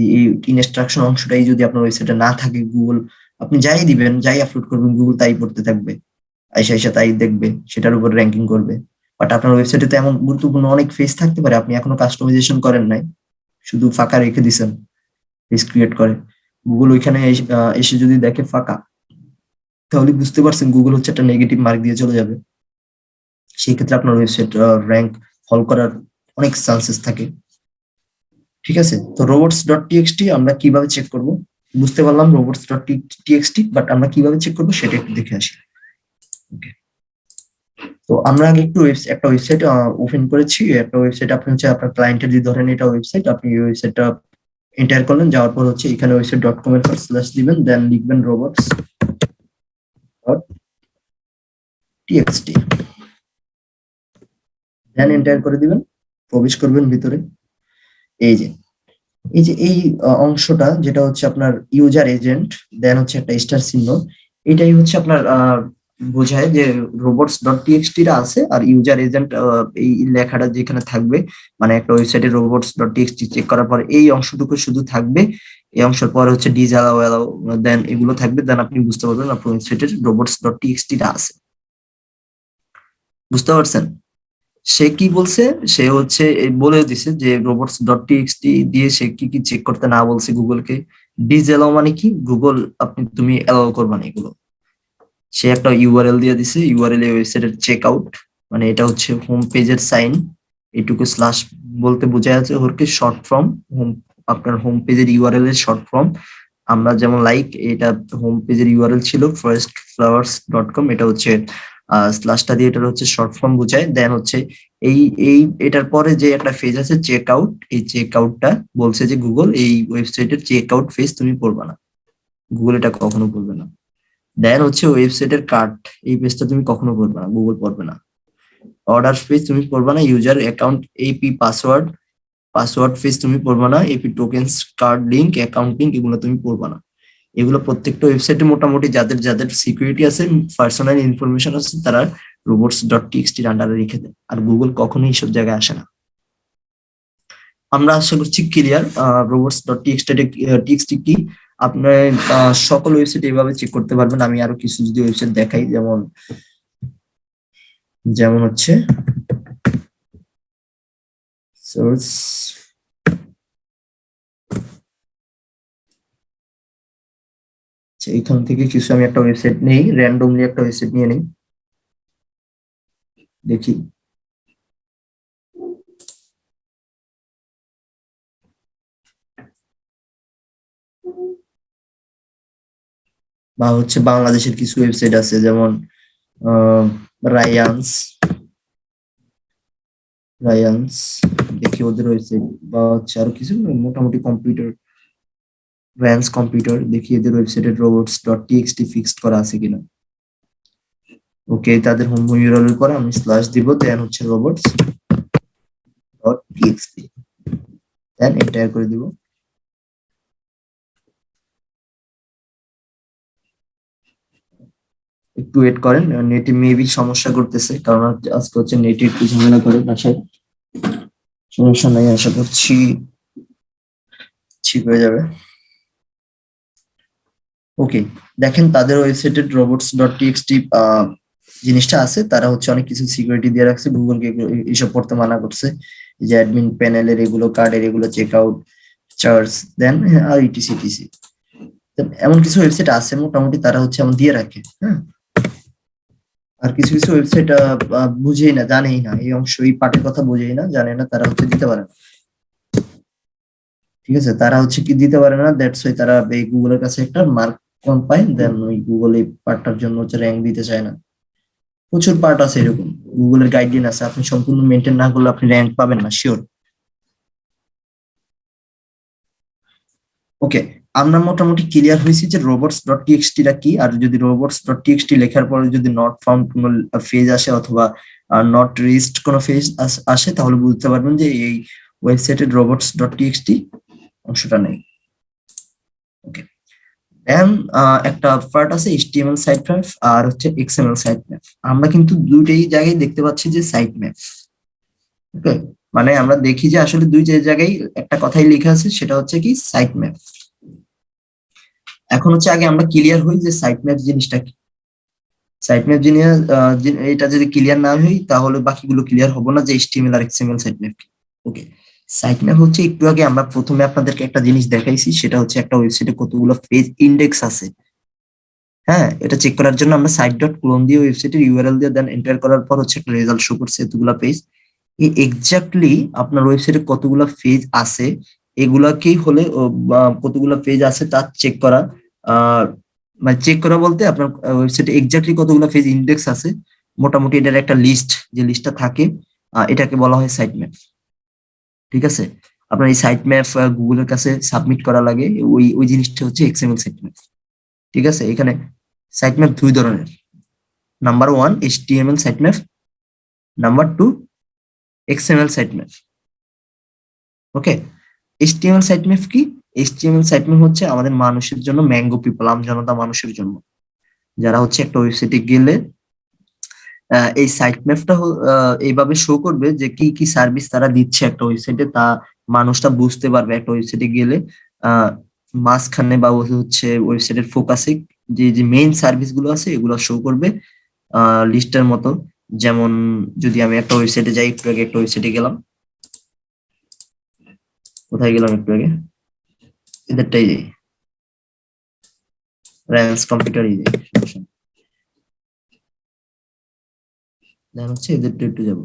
ইনস্ট্রাকশন অংশটাই যদি আপনার ওয়েবসাইটে না থাকে গুগল আপনি যাই দিবেন, যাই আপলোড করবেন গুগল তাই পড়তে থাকবে। আইসা আইসা তাই দেখবে, সেটার উপর র্যাঙ্কিং করবে। বাট আপনার ওয়েবসাইটে তো এমন গুরুত্বপূর্ণ অনেক ফেস থাকতে পারে, আপনি এখনও কাস্টমাইজেশন করেন নাই। শুধু ফাঁকা রেখে দিছেন পেজ ক্রিয়েট করে। গুগল ওইখানে এসে যদি দেখে ফাঁকা তাহলে বুঝতে পারছেন গুগল হচ্ছে একটা নেগেটিভ মার্ক দিয়ে চলে যাবে। সেই ক্ষেত্রে আপনার ওয়েবসাইট র্যাঙ্ক ফল করার অনেক চান্সেস থাকে। ঠিক আছে? তো রোবটস ডট টিএক্সটি আমরা কীভাবে চেক করব? বুঝতে পারলাম রোবটস ডট বাট আমরা কীভাবে চেক করব সেটা একটু দেখে আসি। ওকে তো আমরা আগে একটু একটা ওয়েবসাইট ওপেন করেছি। একটা ওয়েবসাইট আপনি হচ্ছে আপনার ক্লায়েন্টের যদি ধরেন এটা ওয়েবসাইট আপনি এই ওয়েবসাইটটা এন্টার করলেন, যাওয়ার পর হচ্ছে এখানে ওয়েবসাইট ডট কম এর পর স্ল্যাশ দিবেন দেন লিখবেন রোবটস টিএক্সটি দেন এন্টার করে দিবেন, প্রবেশ করবেন ভিতরে। এই যে এই যে, এই অংশটা যেটা হচ্ছে আপনার ইউজার এজেন্ট দেন হচ্ছে একটা স্টার চিহ্ন। এটাই হচ্ছে আপনার বোঝায় যে রোবটস ডট টিএক্সটি টা আছে আর ইউজার এজেন্ট এই লেখাটা যেখানে থাকবে মানে একটা ওয়েবসাইটে রোবটস ডট টিএক্সটি চেক করার পর এই অংশটুকু শুধু থাকবে। এই অংশের পরে হচ্ছে ডিজ অ্যালাউ দেন এগুলো থাকবে, দেন আপনি বুঝতে পারবেন আপনার ওয়েবসাইটের রোবটস ডট টিএক্সটি টা আছে। বুঝতে পারছেন? সে কি বলছে? সে হচ্ছে বলে দিছে যে রোবটস ডট টিএক্সটি দিয়ে সে কি কি চেক করতে না বলছে গুগলকে। ডিজ অ্যালাউ মানে কি? গুগল, আপনি, তুমি অ্যালাউ করবা না এগুলো। সে একটা ইউআরএল দিয়ে দিছে ইউআরএল এ ওয়েবসাইটের চেক আউট মানে এটা হচ্ছে হোম পেজের সাইন এটুকু স্ল্যাশ বলতে বোঝা যাচ্ছে ওরকে শর্ট ফর্ম হোম আপনার হোম পেজের ইউআরএল এর শর্ট ফর্ম আমরা যেমন লাইক এটা হোম পেজের ইউআরএল ছিল ফার্স্ট ডট কম এটা হচ্ছে স্ল্যাশটা দিয়ে এটা হচ্ছে শর্ট ফর্ম বোঝায়। দেন হচ্ছে এই এই, এটার পরে যে একটা ফেজ আছে চেক আউট এই চেক আউটটা বলছে যে গুগল এই ওয়েবসাইটের চেক আউট ফেজ তুমি পড়বা না। গুগল এটা কখনো বলবে না। দেন হচ্ছে ওয়েবসাইটের কার্ড এই পেজটা তুমি কখনো পড়বে না। গুগল পড়বে না। অর্ডার পেজ তুমি পড়বে না। User account AP password password ফেজ তুমি পড়বে না AP tokens card link account link এগুলো তুমি পড়বে না। এগুলো প্রত্যেকটা ওয়েবসাইটে মোটামুটি যাদের যাদের সিকিউরিটি আছে পার্সোনাল ইনফরমেশন আছে, তারা রোবটস ডট টিএক্সটির আন্ডারে রেখে দেয়। আর গুগল কখনোই এইসব জায়গায় আসে না। আমরা আশা করছি clear robots dot TXT TXT কি? আপনার সকল ওয়েবসাইট এইভাবে চেক করতে পারবেন। আমি আরও কিছু যদি ওয়েবসাইট দেখাই, যেমন যেমন হচ্ছে সোর্স এখান থেকে কিছু আমি একটা ওয়েবসাইট নেই র্যান্ডমলি একটা ওয়েবসাইট নিয়ে নেই। দেখি। বা হচ্ছে বাংলাদেশের কিছু ওয়েবসাইট আছে, যেমন রায়ান্স রায়ান্স দেখি ওদের ওয়েবসাইট বা হচ্ছে আরও কিছু মোটামুটি কম্পিউটার র্যান্স কম্পিউটার দেখি এদের ওয়েবসাইটে রোবটস ডট টিএক্সটি ফিক্সড করা আছে কিনা। ওকে তাদের হোম ইউআরএল পরে আমি স্ল্যাশ দিব দেন হচ্ছে robots dot TXT then enter করে দিব। একটু ওয়েট করেন নেটে মেবি সমস্যা করতেছে, কারণ আজকে হচ্ছে নেটে একটু ঝামেলা করে বাসায়। সমস্যা নাই, আশা করছি ঠিক হয়ে যাবে। ওকে দেখেন তাদের ওয়েবসাইটে রোবটস ডট টিএক্সটি জিনিসটা আছে। তারা হচ্ছে অনেক কিছু সিকিউরিটি দিয়ে রাখছে। গুগলকে এসব পড়তে মানা করছে যে অ্যাডমিন প্যানেলের এগুলো কার্ডের এগুলো চেক আউট চার্জ দেন আর ইটিসি টিসি এমন কিছু ওয়েবসাইট আছে, মোটামুটি তারা হচ্ছে এমন দিয়ে রাখে হ্যাঁ? আর কিছু কিছু ওয়েবসাইট বুঝেই না, জানেই না। এই অংশ, এই পার্টের কথা বুঝেই না, জানে না, তারা হচ্ছে দিতে পারে না। ঠিক আছে? তারা হচ্ছে কি দিতে পারে না দ্যাটস ওয়াই তারা এই গুগলের কাছে একটা মার্ক কম পায় দেন ওই গুগল এই পার্টটার জন্য হচ্ছে র্যাঙ্ক দিতে চায় না। প্রচুর পার্ট আছে এরকম। গুগলের গাইডলাইন আছে, আপনি সম্পূর্ণ মেনটেন না করলে আপনি র্যাঙ্ক পাবেন না শিওর ওকে আমরা মোটামুটি ক্লিয়ার হয়েছি যে রোবটস ডট টিএক্সটি টা কি, আর যদি রোবটস ডট টিএক্সটি লেখার পরে যদি নট ফাউন্ড কোনো ফেজ আসে অথবা নট রিস্ট কোনো ফেজ আসে তাহলে বুঝতে পারবেন যে এই ওয়েবসাইটে রোবটস ডট টিএক্সটি অংশটা নেই। ওকে দেন একটা পার্ট আছে এইচটিএমএল সাইট ম্যাপ আর হচ্ছে এক্সএমএল সাইট ম্যাপ আমরা কিন্তু দুইটাই জায়গায় দেখতে পাচ্ছি যে সাইট ম্যাপ ওকে মানে আমরা দেখি যে আসলে দুই জায়গায় একটা কথাই লেখা আছে, সেটা হচ্ছে কি সাইট ম্যাপ এখন হচ্ছে আগে আমরা ক্লিয়ার হই যে সাইট ম্যাপ জিনিসটা কি। সাইট ম্যাপ জিনিস এটা যদি ক্লিয়ার না হই, তাহলে বাকিগুলো ক্লিয়ার হব না যে এইচটিএমএল আর এক্সএমএল সাইট ম্যাপ কি। ওকে সাইট ম্যাপ হচ্ছে একটু আগে আমরা প্রথমে আপনাদেরকে একটা জিনিস দেখাইছি, সেটা হচ্ছে একটা ওয়েবসাইটে কতগুলো পেজ ইন্ডেক্স আছে। হ্যাঁ এটা চেক করার জন্য আমরা সাইট ডট ক্লোন দিয়ে ওয়েবসাইটের ইউআরএল দিয়ে দেন এন্টার করার পর হচ্ছে একটা রেজাল্ট শো করছে এতগুলো পেজ এই এক্স্যাক্টলি আপনার ওয়েবসাইটে কতগুলো পেজ আছে এগুলাকেই হলে কতগুলো পেজ আছে তা চেক করা। মানে চেক করা বলতে আপনার ওয়েবসাইটে এক্স্যাক্টলি কতগুলো পেজ ইন্ডেক্স আছে, মোটামুটি এটার একটা লিস্ট যে লিস্টটা থাকে এটাকে বলা হয় সাইট ম্যাপ ঠিক আছে? আপনার এই সাইট ম্যাপ গুগলের কাছে সাবমিট করা লাগে, ওই ওই জিনিসটা হচ্ছে এক্সএমএল সাইট ম্যাপ ঠিক আছে? এখানে সাইট ম্যাপ দুই ধরনের। Number one HTML site map number two XML site map okay HTML site map কি? এইচটিএমএল সাইট ম্যাপ হচ্ছে আমাদের মানুষের জন্য ম্যাঙ্গো পিপল আম জনতা মানুষের জন্য। যারা হচ্ছে একটা ওয়েবসাইটে গেলে এই সাইট ম্যাপটা এইভাবে শো করবে যে কি কি সার্ভিস তারা দিচ্ছে একটা ওয়েবসাইটে তা মানুষটা বুঝতে পারবে একটা ওয়েবসাইটে গেলে। মাঝখানে বা হচ্ছে ওয়েবসাইটের ফোকাসে যে যে মেইন সার্ভিসগুলো আছে, এগুলো শো করবে লিস্টের মতো। যেমন যদি আমি একটা ওয়েবসাইটে যাই, একটু আগে একটা ওয়েবসাইটে গেলাম। কোথায় গেলাম একটু আগে? এদেরটাই যাই। র্যান্স কম্পিউটারই যাই দেন হচ্ছে, এদেরটা একটু যাব।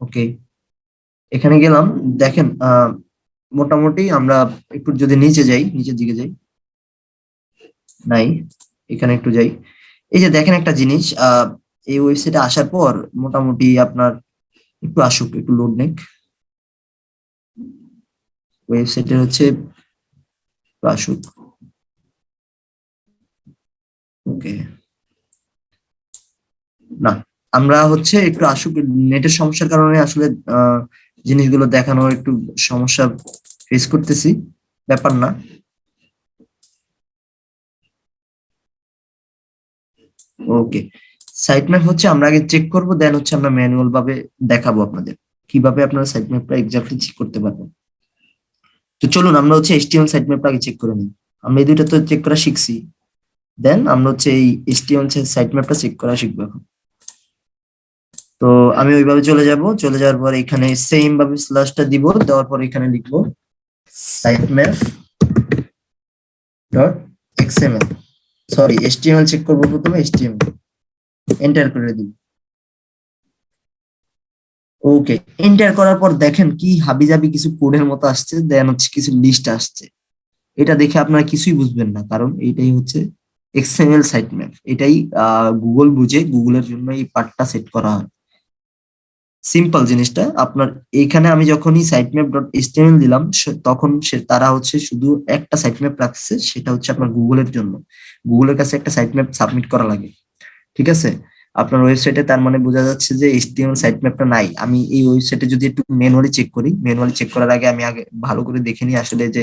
ওকে এখানে গেলাম, দেখেন মোটামুটি আমরা একটু যদি নিচে যাই, নিচের দিকে যাই। নাই, এখানে একটু যাই। এই যে দেখেন একটা জিনিস এই ওয়েবসাইটে আসার পর মোটামুটি আপনার একটু আসুক, একটু লোড নেক। ওয়েবসাইটে হচ্ছে আসুক। ওকে না, আমরা হচ্ছে একটু আসুক নেটের সমস্যার কারণে আসলে জিনিসগুলো দেখানো একটু সমস্যা ফেস করতেছি, ব্যাপার না। ওকে সাইট ম্যাপ হচ্ছে আমরা আগে চেক করব দেন হচ্ছে আমরা ম্যানুয়াল ভাবে দেখাবো আপনাদের। কীভাবে আপনারা সাইট ম্যাপটা এক্স্যাক্টলি চেক করতে পারবেন? তো চলুন, আমরা হচ্ছে এসটিএমএল সাইট ম্যাপটা আগে চেক করে নিই। আমরা এই দুইটা তো চেক করা শিখছি। দেন আমরা হচ্ছে এই এসটিএমএল সাইট ম্যাপটা চেক করা শিখব এখন। তো আমি ওইভাবে চলে যাব। চলে যাওয়ার পর এখানে সেম ভাবে স্ল্যাশটা দিব, দেওয়ার পর এখানে লিখব site map dot XML sorry HTML check করব প্রথমে এসটিএমএল এন্টার করে দিব। ওকে এন্টার করার পর দেখেন কি হাবিজাবি কিছু কোডের মতো আসছে দেন হচ্ছে কিছু লিস্ট আসছে। এটা দেখে আপনারা কিছুই বুঝবেন না, কারণ এটাই হচ্ছে এক্সএমএল সাইট ম্যাপ এটাই গুগল বুঝে গুগলের জন্য এই পার্টটা সেট করা হয়। সিম্পল জিনিসটা। আপনার এখানে আমি যখনই সাইট ম্যাপ ডট এসটিএমএল দিলাম তখন সে তারা হচ্ছে শুধু একটা সাইট ম্যাপ রাখছে, সেটা হচ্ছে আপনার গুগলের জন্য। গুগলের কাছে একটা সাইট ম্যাপ সাবমিট করা লাগে। ঠিক আছে? আপনার ওয়েবসাইটে তার মানে বোঝা যাচ্ছে যে এসটিএমএল সাইট ম্যাপটা নাই। আমি এই ওয়েবসাইটে যদি একটু ম্যানুয়ালি চেক করি ম্যানুয়ালি চেক করার আগে আমি আগে ভালো করে দেখে নিই আসলে যে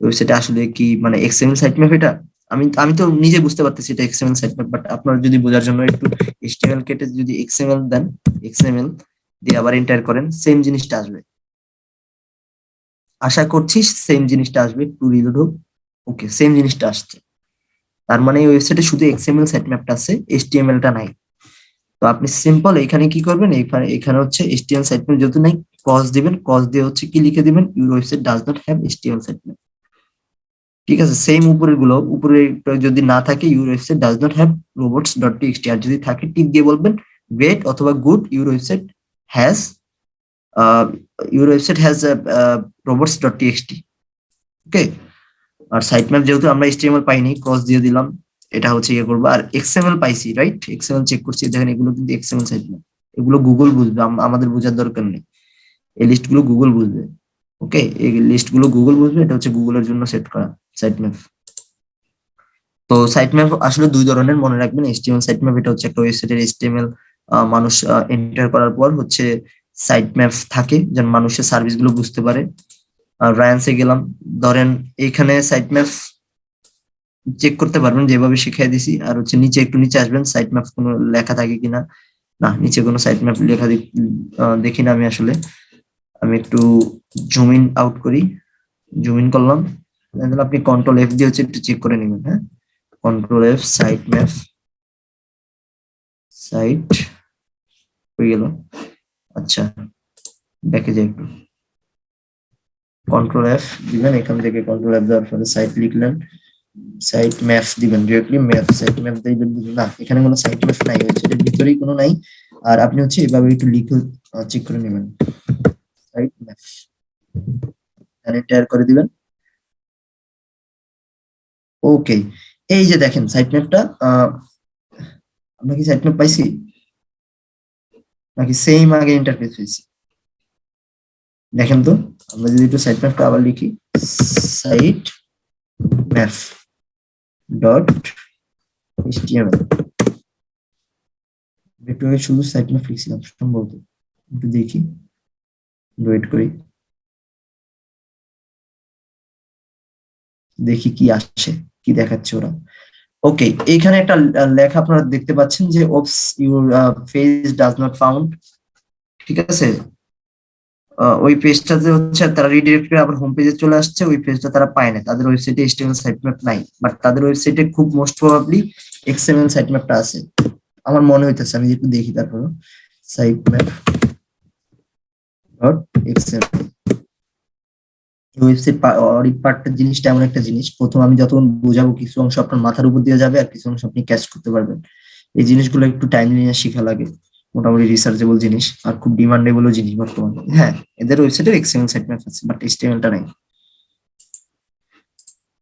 ওয়েবসাইটে আসলে কি মানে এক্সএমএল সাইট ম্যাপ এটা? আমি আমি তো নিজে বুঝতে পারতেছি এটা এক্সএমএল সাইট বাট আপনারা যদি বোঝার জন্য একটু এইচটিএমএল কেটে যদি এক্সএমএল দেন এক্সএমএল দিয়ে আবার এন্টার করেন সেম জিনিসটা আসবে। আশা করছি সেম জিনিসটা আসবে টু রিলোড হোক। ওকে সেম জিনিসটা আসছে। তার মানে এই ওয়েবসাইটে শুধু এক্সএমএল সাইট ম্যাপটা আছে এইচটিএমএল টা নাই। তো আপনি সিম্পল এখানে কি করবেন? এখানে এখানে হচ্ছে এইচটিএমএল সাইট ম্যাপ যেহেতু নাই কজ দিবেন কজ দিয়ে হচ্ছে কি লিখে দিবেন? Your website does not have HTML site map ঠিক আছে সেম উপরেরগুলো উপরে যদি না থাকে your website does not have robots dot TXT আর যদি থাকে, টিক দিয়ে বলবেন গ্রেট অথবা good your website has your website has robots dot TXT okay R site map যেহেতু আমরা এইচটিএমএল পাইনি ক্রস দিয়ে দিলাম, এটা হচ্ছে ইয়ে করব। আর এক্সএমএল পাইছি রাইট এক্সএমএল চেক করছি, দেখেন এগুলো কিন্তু এক্সএমএল সাইট ম্যাপ এগুলো গুগল বুঝবে আমাদের বোঝার দরকার নেই। এই লিস্টগুলো গুগল বুঝবে ওকে এই লিস্টগুলো গুগল বুঝবে, এটা হচ্ছে গুগলের জন্য সেট করা। সাইট ম্যাপ তো সাইট ম্যাপ আসলে দুই ধরনের মনে রাখবেন। এইচটিএমএল সাইট ম্যাপ এটা হচ্ছে একটা ওয়েবসাইটের এইচটিএমএল মানুষ এন্টার করার পর হচ্ছে সাইট ম্যাপ থাকে, যেন মানুষের সার্ভিসগুলো বুঝতে পারে। আর রায়ান্সে গেলাম। ধরেন এইখানে সাইট ম্যাপ চেক করতে পারবেন, যেভাবে শিখিয়ে দিছি। আর হচ্ছে নিচে একটু নিচে আসবেন সাইট ম্যাপ কোনো লেখা থাকে কিনা? না, নিচে কোনো সাইট ম্যাপ লেখা দেখি না আমি আসলে। আমি একটু জুম ইন আউট করি। জুম ইন করলাম। তাহলে আপনি কন্ট্রোল এফ দিয়ে হচ্ছে একটু চেক করে নেবেন হ্যাঁ? Control F site map site হয়ে গেল। আচ্ছা দেখে যাই একটু। কন্ট্রোল এফ দিবেন, এখান থেকে কন্ট্রোল এফ দেওয়ার পরে সাইট লিখলেন। সাইট ম্যাপ দিবেন ডিরেক্টলি ম্যাপ সাইট ম্যাপ দিবেন না, এখানে কোনো সাইট ম্যাপ নাই, হচ্ছে এর ভিতরেই কোনো নাই। আর আপনি হচ্ছে এভাবে একটু লিখে চেক করে নেবেন। সাইট ম্যাপ এন্টার করে দিবেন। ওকে এই যে দেখেন সাইট ম্যাপটা আমরা কি সাইট ম্যাপ পাইছি? নাকি সেম আগে ইন্টারফেস পেয়েছি দেখেন তো, আমরা যদি একটু সাইট ম্যাপটা আবার লিখি সাইট ম্যাপ ডট এইচটিএমএল একটু শুধু সাইট ম্যাপ লিখছিলাম, সম্ভবত। একটু দেখি ওয়েট করি। দেখি কি আসছে কি দেখাচ্ছে ওরা। ওকে এইখানে একটা লেখা আপনারা দেখতে পাচ্ছেন যে oops your face does not found ঠিক আছে? ওই পেজটাতে হচ্ছে তারা রিডিরেক্ট করে আবার হোম পেজে চলে আসছে, ওই পেজটা তারা পায় না। তাদের ওয়েবসাইটে এসটিএমএল সাইট ম্যাপ নাই বাট তাদের ওয়েবসাইটে খুব মোস্ট প্রবাবলি এক্সএমএল সাইট ম্যাপটা আছে। আমার মনে হইতেছে, আমি একটু দেখি তারপর site map dot XML website audit পার্টটা জিনিসটা এমন একটা জিনিস। প্রথম আমি যতক্ষণ বোঝাবো কিছু অংশ আপনার মাথার উপর দিয়ে যাবে, আর কিছু অংশ আপনি ক্যাচ করতে পারবেন। এই জিনিসগুলো একটু টাইম নিয়ে শেখা লাগে। মোটামুটি রিসার্চেবল জিনিস, আর খুব ডিমান্ডেবল জিনিস বর্তমানে। হ্যাঁ এদের ওয়েবসাইটে এক্সএমএল সাইট ম্যাপ আছে বাট এইচটিএমএলটা নাই।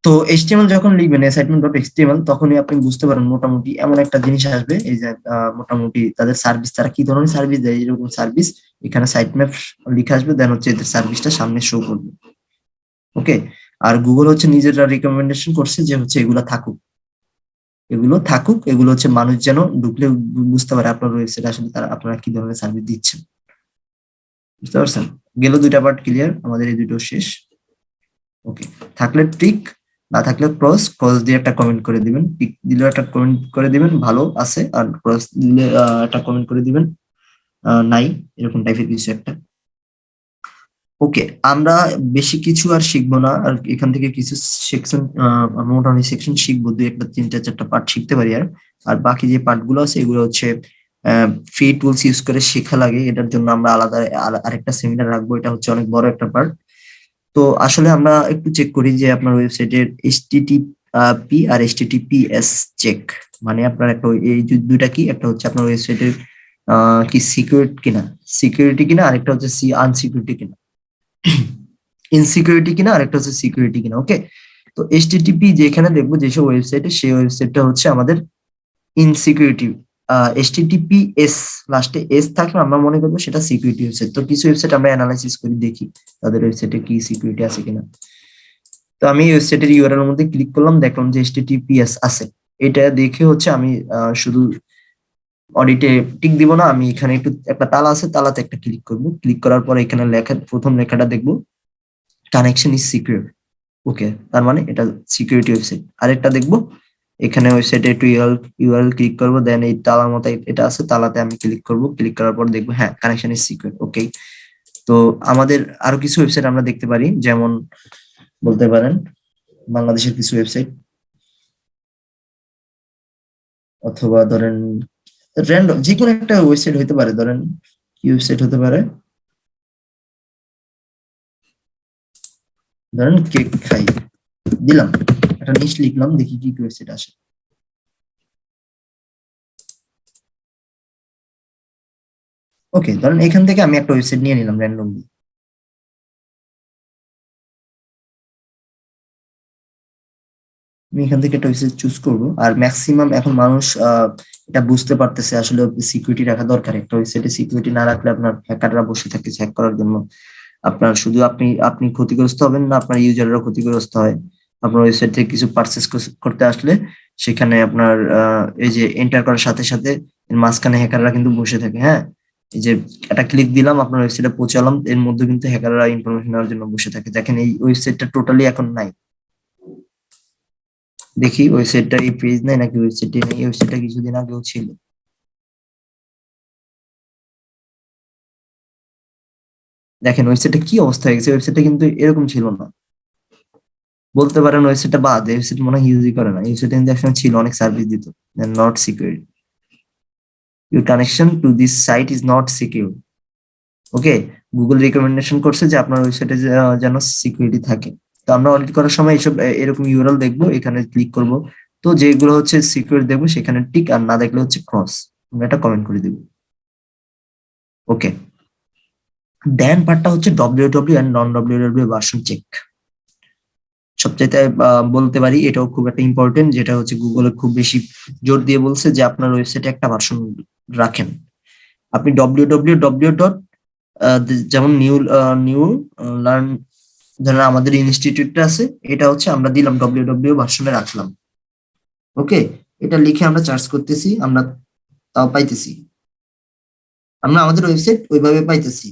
তো এইচটিএমএল যখন লিখবেন অ্যাসাইনমেন্ট ডট এইচটিএমএল তখনই আপনি বুঝতে পারেন মোটামুটি এমন একটা জিনিস আসবে। এই যে মোটামুটি তাদের সার্ভিস তারা কি ধরনের সার্ভিস দেয়, এরকম সার্ভিস এখানে সাইট ম্যাপ লিখে আসবে দেন হচ্ছে এদের সার্ভিসটা সামনে শো করবে। ওকে আর গুগল হচ্ছে নিজেরা রিকমেন্ডেশন করছে যে হচ্ছে এগুলো থাকুক। এগুলো থাকুক, এগুলো হচ্ছে মানুষ যেন ঢুকলে বুঝতে পারে আপনার ওয়েবসাইট আসলে তারা আপনারা কি ধরনের সার্ভিস দিচ্ছেন। বুঝতে পারছেন? গেল দুইটা পার্ট ক্লিয়ার আমাদের এই দুটো শেষ। ওকে থাকলে টিক না থাকলে ক্রস ক্রস দিয়ে একটা কমেন্ট করে দিবেন। টিক দিলে একটা কমেন্ট করে দিবেন, ভালো আছে। আর ক্রস দিলে একটা কমেন্ট করে দিবেন। নাই, এরকম টাইপের কিছু একটা। ওকে আমরা বেশি কিছু আর শিখব না, আর এখান থেকে কিছু সেকশন মোটামুটি সেকশন শিখব, দুই একটা, তিনটা, চারটা পার্ট শিখতে পারি আর। আর বাকি যে পার্টগুলো আছে, এগুলো হচ্ছে ফ্রি টুলস ইউজ করে শেখা লাগে, এটার জন্য আমরা আলাদা আরেকটা সেমিনার রাখব, এটা হচ্ছে অনেক বড় একটা পার্ট তো আসলে আমরা একটু চেক করি যে আপনার ওয়েবসাইটের পি আর এস চেক মানে আপনার একটা, এই দুইটা কি? একটা হচ্ছে আপনার ওয়েবসাইটের কি সিকিউরিটি কিনা? সিকিউরিটি কিনা? আরেকটা হচ্ছে সি আনসিকিউরিটি কিনা? ইনসিকিউরিটি কিনা, আরেকটা হচ্ছে সিকিউরিটি কিনা ওকে তো এইচটিটিপি যেখানে দেখব যেসব ওয়েবসাইটে সেই ওয়েবসাইটটা হচ্ছে আমাদের ইনসিকিউরিটি এইচটিটিপি এস লাস্টে এস থাকলে আমরা মনে করব সেটা সিকিউরিটি ওয়েবসাইট তো কিছু ওয়েবসাইট আমরা অ্যানালাইসিস করি, দেখি তাদের ওয়েবসাইটে কি সিকিউরিটি আছে কিনা। তো আমি ওয়েবসাইটের ইউআরএল এর মধ্যে ক্লিক করলাম, দেখলাম যে এইচটিটিপিএস আছে। এটা দেখে হচ্ছে আমি শুধু অডিটে টিক দিব না, আমি এখানে একটু একটা তালা আছে, তালাতে একটা ক্লিক করব। ক্লিক করার পর এখানে লেখা, প্রথম লেখাটা দেখব। কানেকশন ইজ সিকিউর ওকে তার মানে এটা সিকিউরিটি ওয়েবসাইট আরেকটা দেখব। এখানে ওয়েবসাইটে একটু ইউআরএল ক্লিক করব দেন এই তালার মতো এটা আছে, তালাতে আমি ক্লিক করব। ক্লিক করার পর দেখব হ্যাঁ কানেকশন ইজ সিকিউর ওকে তো আমাদের আরও কিছু ওয়েবসাইট আমরা দেখতে পারি, যেমন বলতে পারেন বাংলাদেশের কিছু ওয়েবসাইট অথবা ধরেন র্যান্ডম যে কোনো একটা ওয়েবসাইট হতে পারে, ধরেন কি ওয়েবসাইট হতে পারে। ধরেন কেক খাই, দিলাম, একটা নিচ লিখলাম, দেখি কি ওয়েবসাইট আসে। ওকে ধরেন এখান থেকে আমি একটা ওয়েবসাইট নিয়ে নিলাম র্যান্ডমলি আমি এখান থেকে একটা ওয়েবসাইট চুজ করব। আর ম্যাক্সিমাম এখন মানুষ এটা বুঝতে পারতেছে আসলে সিকিউরিটি রাখা দরকার। একটা ওয়েবসাইটে সিকিউরিটি না রাখলে আপনার হ্যাকাররা বসে থাকে হ্যাক করার জন্য। আপনার শুধু আপনি আপনি ক্ষতিগ্রস্ত হবেন না, আপনার ইউজাররাও ক্ষতিগ্রস্ত হয়। আপনার ওয়েবসাইট থেকে কিছু পারচেস করতে আসলে সেখানে আপনার এই যে এন্টার করার সাথে সাথে মাঝখানে হ্যাকাররা কিন্তু বসে থাকে হ্যাঁ? এই যে একটা ক্লিক দিলাম, আপনার ওয়েবসাইটে পৌঁছালাম, এর মধ্যে কিন্তু হ্যাকাররা ইনফরমেশন নেওয়ার জন্য বসে থাকে। দেখেন এই ওয়েবসাইটটা টোটালি এখন নাই। দেখি ওয়েবসাইটটা এই পেজ নেই নাকি ওয়েবসাইটে নেই ওয়েবসাইটটা কিছুদিন আগেও ছিল। দেখেন ওয়েবসাইটটা কি অবস্থা হয়ে গেছে ওয়েবসাইটটা কিন্তু এরকম ছিল না। বলতে পারেন ওয়েবসাইটটা বাদ ওয়েবসাইট মনে হয় ইউজই করে না। ওয়েবসাইট কিন্তু একসময় ছিল, অনেক সার্ভিস দিত। Not secure your connection to this site is not secure okay Google recommendation করছে যে আপনার ওয়েবসাইটে যেন সিকিউরিটি থাকে। তো আমরা অডিট করার সময় এইসব এরকম ইউরাল দেখব, এখানে ক্লিক করব। তো যেগুলো হচ্ছে সিকিউর দেখব, সেখানে টিক আর না দেখলে হচ্ছে ক্রস আমরা এটা কমেন্ট করে দিব। ওকে দেন পার্টটা হচ্ছে W W and non W W version check সবচাইতে বলতে পারি এটাও খুব একটা ইম্পর্টেন্ট যেটা হচ্ছে গুগলে খুব বেশি জোর দিয়ে বলছে যে আপনার ওয়েবসাইটে একটা ভার্সন রাখেন। আপনি ডব্লিউ ডব্লিউ ডব্লিউ ডট যেমন নিউ নিউ লার্ন যারা আমাদের ইনস্টিটিউটটা আছে, এটা হচ্ছে আমরা দিলাম ডব্লিউ ডব্লিউ ভার্সনে রাখলাম। ওকে এটা লিখে আমরা চার্জ করতেছি, আমরা তাও পাইতেছি। আমরা আমাদের ওয়েবসাইট ওইভাবে পাইতেছি।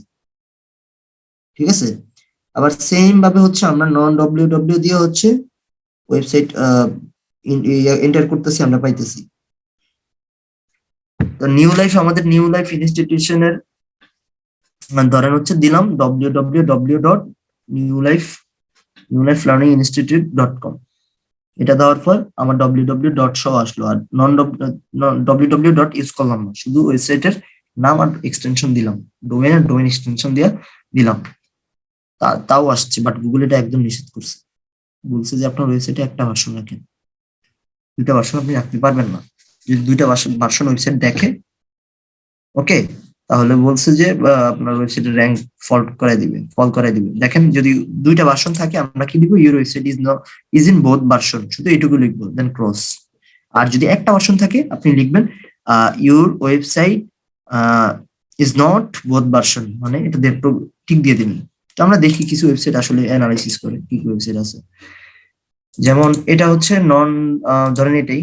ঠিক আছে? আবার সেম ভাবে হচ্ছে আমরা নন ডব্লিউ ডব্লিউ দিয়ে হচ্ছে ওয়েবসাইট এন্টার করতেছি, আমরা পাইতেছি। তো নিউ লাইফ আমাদের নিউ লাইফ ইনস্টিটিউশনের ধরেন হচ্ছে দিলাম W W W dot new life new life learning institute dot com এটা দেওয়ার পর আমার ডব্লিউ ডব্লিউ ডট সহ আসলো, আর non W W dot use করলাম না শুধু ওয়েবসাইটের নাম আর এক্সটেনশন দিলাম ডোমেন আর ডোমেন এক্সটেনশন দিয়ে দিলাম। তা- তাও আসছে বাট গুগল এটা একদম নিষেধ করছে। বলছে যে আপনার ওয়েবসাইটে একটা ভার্সন রাখেন। দুইটা ভার্সন আপনি রাখতে পারবেন না। যদি দুইটা ভার্সন ওয়েবসাইট দেখে ওকে তাহলে বলছে যে আপনার ওয়েবসাইটের র্যাঙ্ক ফল্ট করাই দিবে ফল করাই দিবে। দেখেন যদি দুইটা ভার্সন থাকে, আমরা কি দিব? Your website is not is in both version শুধু এইটুকু লিখব দেন ক্রস আর যদি একটা ভার্সন থাকে, আপনি লিখবেন your website is not both version মানে এটা ঠিক দিয়ে দিবেন তো আমরা দেখি কিছু ওয়েবসাইট আসলে অ্যানালাইসিস করে, কি কি ওয়েবসাইট আছে। যেমন এটা হচ্ছে নন ধরেন এটাই,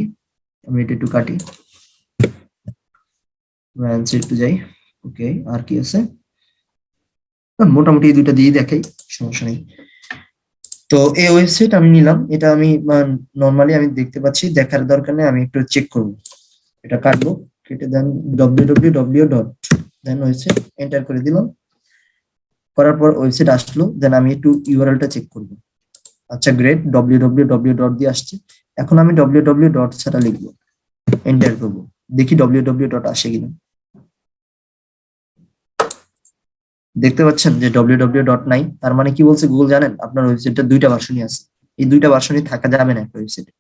আমি এটা একটু কাটি। একটু যাই। ওকে আর কি আছে? মোটামুটি এই দুইটা দিয়ে দেখাই, সমস্যা নেই। তো এই ওয়েবসাইট আমি নিলাম, এটা আমি নর্মালি আমি দেখতে পাচ্ছি, দেখার দরকার নেই, আমি একটু চেক করব। এটা কাটবো, কেটে দেন W dot then website enter করে দিলাম। করার পর ওয়েবসাইট আসলো দেন আমি একটু ইউআরএলটা চেক করব। আচ্ছা great W W W dot দিয়ে আসছে। এখন আমি ডব্লিউ ডব্লিউ ডট ছাড়া লিখব এন্টার করব। দেখি ডব্লিউ ডব্লিউ ডট আসে কিনা। দেখতে পাচ্ছেন যে ডব্লিউ ডব্লিউ ডট নাই তার মানে কি বলছে গুগল জানেন? আপনার ওয়েবসাইটটা দুইটা ভার্সনই আছে। এই দুইটা ভার্সনই থাকা যাবে না একটা ওয়েবসাইটে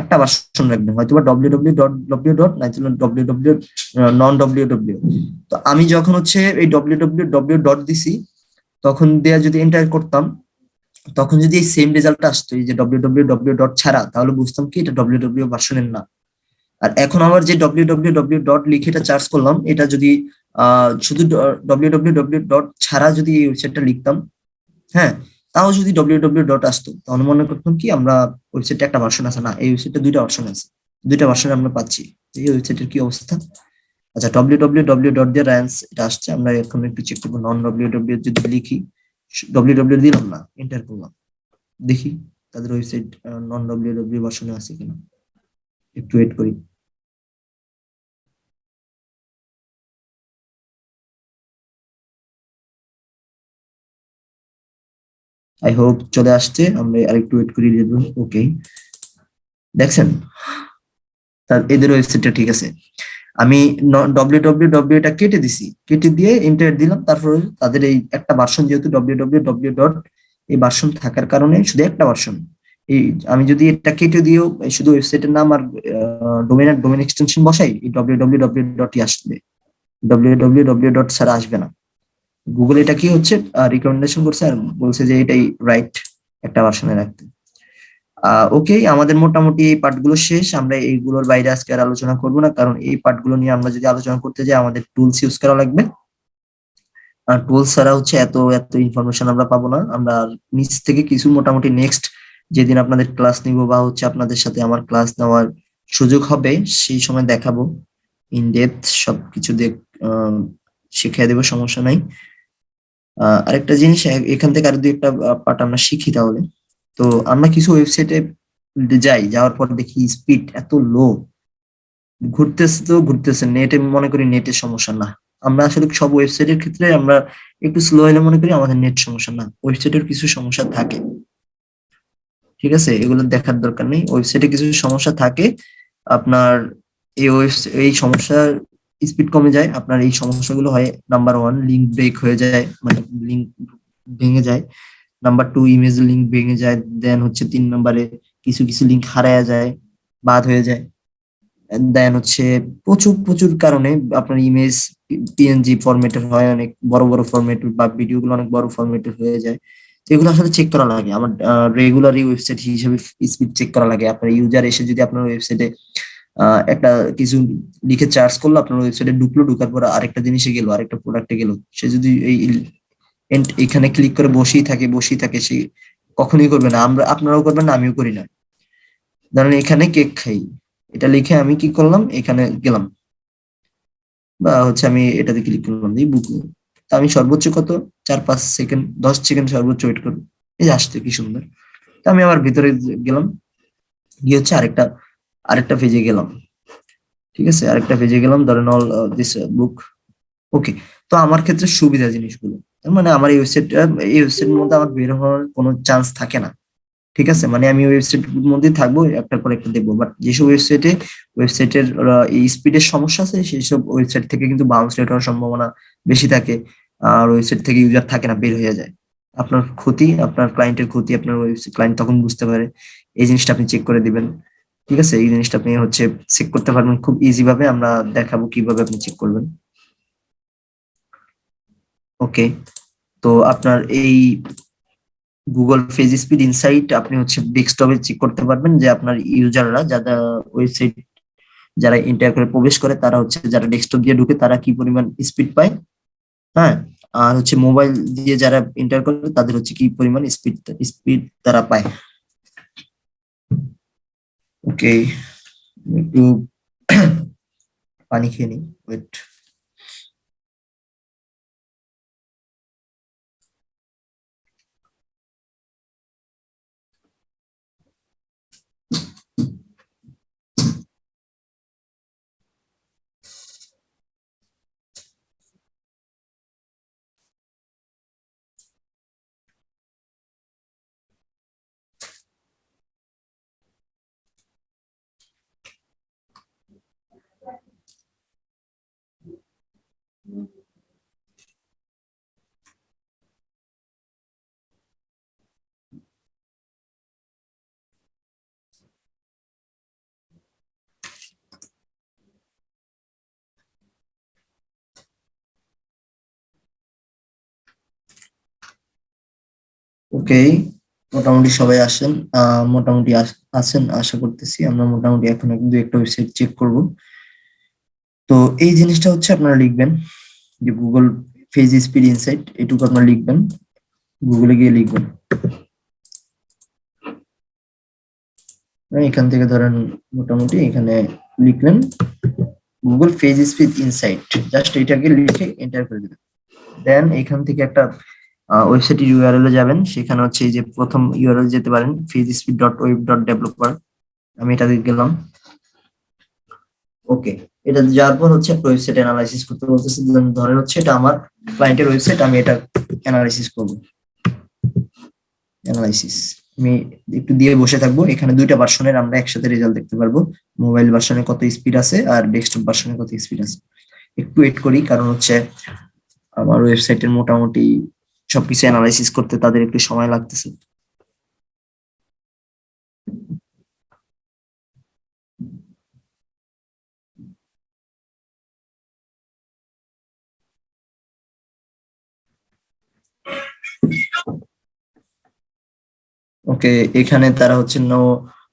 একটা ভার্সন রাখবেন হয়তো বা ডব্লিউ ডট ডব্লিউ ডট নাই ডব্লিউ নন ডব্লিউ তো আমি যখন হচ্ছে এই ডব্লিউ ডট দিছি, তখন দেয়া যদি এন্টার করতাম, তখন যদি এই সেম রেজাল্টটা আসতো, এই যে ডব্লিউ ডট ছাড়া, তাহলে বুঝতাম কি এটা ডব্লিউ ভার্সনের না। আর এখন আমার যে ডব্লিউ ডব্লিউ ডব্লিউ ডট লিখে এটা চার্জ করলাম, এটা যদি শুধু ডব্লিউ ডব্লিউ ডব্লিউ ডট ছাড়া যদি এই ওয়েবসাইটটা লিখতাম হ্যাঁ তাও যদি ডব্লিউ ডব্লিউ ডট আসতো তাহলে মনে করতাম কি আমরা ওয়েবসাইটে একটা ভার্সন আছে। না, এই ওয়েবসাইটে দুইটা ভার্সন আছে। দুইটা ভার্সন আমরা পাচ্ছি। এই ওয়েবসাইটের কি অবস্থা? আচ্ছা ডব্লিউ ডব্লিউ ডব্লিউ ডট দিয়ে র্যান্স এটা আসছে। আমরা এখন একটু চেক করব। নন ডব্লিউ ডব্লিউ যদি লিখি ডব্লিউ ডব্লিউ দিলাম না এন্টার করলাম। দেখি তাদের ওয়েবসাইট নন ডব্লিউ ডব্লিউ ভার্সনে আছে কিনা। একটু ওয়েট করি। আই হোপ চলে আসছে। আমরা আরেকটু ওয়েট করি দেব। ওকে দেখছেন? এদের ওয়েবসাইটটা ঠিক আছে। আমি ডব্লিউ ডব্লিউ ডব্লিউ এটা কেটে দিছি। কেটে দিয়ে ইন্টারনেট দিলাম। তারপরে তাদের এই একটা ভার্সন যেহেতু ডব্লিউ ডব্লিউ ডব্লিউ ডট এই ভার্সন থাকার কারণে শুধু একটা ভার্সন এই আমি যদি এটা কেটে দিও শুধু ওয়েবসাইটের নাম আর ডোমেন আর ডোমেন এক্সটেনশন বসাই ডব্লিউ ডব্লিউ ডব্লিউ ডটই আসবে। ডব্লিউ ডব্লিউ ডব্লিউ ডট ছাড়া আসবে না। গুগল এটা কি হচ্ছে? রিকমেন্ডেশন করছে আর বলছে যে এটাই রাইট একটা ভার্সনে রাখতে। ওকে আমাদের মোটামুটি এই পার্টগুলো শেষ। আমরা এইগুলোর বাইরে আজকে আর আলোচনা করব না, কারণ এই পার্টগুলো নিয়ে আমরা যদি আলোচনা করতে যাই, আমাদের টুলস ইউজ করা লাগবে। আর টুলস ছাড়া হচ্ছে এত এত ইনফরমেশন আমরা পাবো না। আমরা নিচ থেকে কিছু মোটামুটি নেক্সট যেদিন আপনাদের ক্লাস নিব বা হচ্ছে আপনাদের সাথে আমার ক্লাস নেওয়ার সুযোগ হবে, সেই সময় দেখাবো। ইন ডেপথ সবকিছু দেখ শিখিয়ে দেবো, সমস্যা নাই। আরেকটা জিনিস এখান থেকে আর দুই একটা পার্ট আমরা শিখি তাহলে। তো আমরা কিছু ওয়েবসাইটে যাই, যাওয়ার পর দেখি স্পিড এত লো ঘুরতেছে তো ঘুরতেছে নেটে মনে করি নেটের সমস্যা না। আমরা আসলে সব ওয়েবসাইটের ক্ষেত্রে আমরা একটু স্লো হলে মনে করি আমাদের নেট সমস্যা না ওয়েবসাইটের কিছু সমস্যা থাকে। ঠিক আছে? এগুলো দেখার দরকার নেই। ওয়েবসাইটে কিছু সমস্যা থাকে, আপনার এই ওয়েবসাইট এই সমস্যার স্পিড কমে যায়, আপনার এই সমস্যাগুলো হয় নাম্বার ওয়ান লিঙ্ক ব্রেক হয়ে যায় মানে লিঙ্ক ভেঙে যায় নাম্বার টু ইমেজ লিঙ্ক ভেঙে যায় দেন হচ্ছে তিন নম্বরে কিছু কিছু লিঙ্ক হারায়া যায়, বাদ হয়ে যায় দেন হচ্ছে প্রচুর প্রচুর কারণে আপনার ইমেজ পিএনজি ফরম্যাটের হয়, অনেক বড় বড় ফরম্যাট বা ভিডিও গুলো অনেক বড় ফরম্যাটের হয়ে যায়, এগুলো আসলে চেক করা লাগে, আমার রেগুলারই ওয়েবসাইট হিসেবে স্পিড চেক করা লাগে, আপনার ইউজার এসে যদি আপনার ওয়েবসাইটে একটা কিছু লিখে চার্জ করল, আপনার ওয়েবসাইটে ঢুকলো, ঢুকার পর আরেকটা জিনিসে গেলো, আরেকটা প্রোডাক্টে গেলো। সে যদি এই এখানে ক্লিক করে বসেই থাকে বসেই থাকে, সে কখনোই করবে না। আমরা, আপনারাও করবেন না, আমিও করি না। ধরেন এখানে কেক খাই। এটা লিখে আমি কি করলাম? এখানে গেলাম। বা হচ্ছে আমি এটাতে ক্লিক করলাম এই বুক আমি সর্বোচ্চ কত? চার, পাঁচ সেকেন্ড দশ সেকেন্ড সর্বোচ্চ ওয়েট করব। এই আসতে কি সুন্দর। আমি আবার ভিতরে গেলাম। গিয়ে হচ্ছে আরেকটা আরেকটা পেজে গেলাম। ঠিক আছে? আরেকটা পেজে গেলাম, ধরেন অল দিস বুক ওকে তো আমার ক্ষেত্রে সুবিধা জিনিসগুলো। মানে আমার এই ওয়েবসাইটটা এই ওয়েবসাইটের মধ্যে আমার বের হওয়ার কোনো চান্স থাকে না। ঠিক আছে? মানে আমি ওয়েবসাইট মধ্যে থাকব একটার পর একটা দেখব। বাট যেসব ওয়েবসাইটে ওয়েবসাইটের এই স্পিডের সমস্যা আছে সেই সব ওয়েবসাইট থেকে কিন্তু বাউন্স রেট হওয়ার সম্ভাবনা বেশি থাকে। আর ওয়েবসাইট থেকে ইউজার থাকে না, বের হয়ে যায়। আপনার ক্ষতি, আপনার ক্লায়েন্টের ক্ষতি, আপনার ওয়েবসাইট ক্লায়েন্ট তখন বুঝতে পারে। এই জিনিসটা আপনি চেক করে দিবেন। ঠিক আছে? এই জিনিসটা আপনি হচ্ছে চেক করতে পারবেন। খুব ইজি ভাবে আমরা দেখাবো কীভাবে আপনি চেক করবেন। ওকে তো আপনার এই গুগল ফেজ স্পিড ইনসাইট আপনি হচ্ছে ডেস্কটপে চেক করতে পারবেন যে আপনার ইউজাররা যারা ওয়েবসাইট যারা ইন্টার করে প্রবেশ করে, তারা হচ্ছে যারা ডেস্কটপ দিয়ে ঢুকে তারা কি পরিমাণ স্পিড পায়? হ্যাঁ? আর হচ্ছে মোবাইল দিয়ে যারা ইন্টার করে, তাদের হচ্ছে কি পরিমাণ স্পিড স্পিড তারা পায়? ওকে একটু পানি খেয়ে নিই ওয়েট ওকে, মোটামুটি সবাই আসেন। মোটামুটি আছেন, আশা করতেছি। আমরা মোটামুটি এখন দু একটা ওয়েবসাইট চেক করব। তো এই জিনিসটা হচ্ছে আপনারা লিখবেন, যে গুগল ফেজ স্পিড ইনসাইট এটুকু আপনারা লিখবেন। গুগলে গিয়ে লিখবেন। এখান থেকে ধরেন মোটামুটি এখানে লিখলেন Google page speed insight just এটাকে লিখে এন্টার করে দিবেন দেন এখান থেকে একটা ওয়েবসাইট ইউআরএল এ যাবেন। সেখানে হচ্ছে এই যে প্রথম ইউআরএল যেতে পারেন ফেজস্পিড ডট ওয়েব ডট আমি গেলাম। ওকে এটা যাওয়ার পর হচ্ছে ওয়েবসাইট অ্যানালাইসিস করতে বলতেছে। ধরেন হচ্ছে এটা আমার ক্লায়েন্টের ওয়েবসাইট আমি এটা অ্যানালাইসিস করব। অ্যানালাইসিস আমি একটু দিয়ে বসে থাকব। এখানে দুইটা ভার্সনের আমরা একসাথে রেজাল্ট দেখতে পারব। মোবাইল ভার্সনে কত স্পিড আছে আর ডেস্কটপ ভার্সনে কত স্পিড আছে। একটু ওয়েট করি, কারণ হচ্ছে আমার ওয়েবসাইটের মোটামুটি সবকিছু অ্যানালাইসিস করতে তাদের একটু সময় লাগতেছে। ওকে, এখানে তারা হচ্ছে নো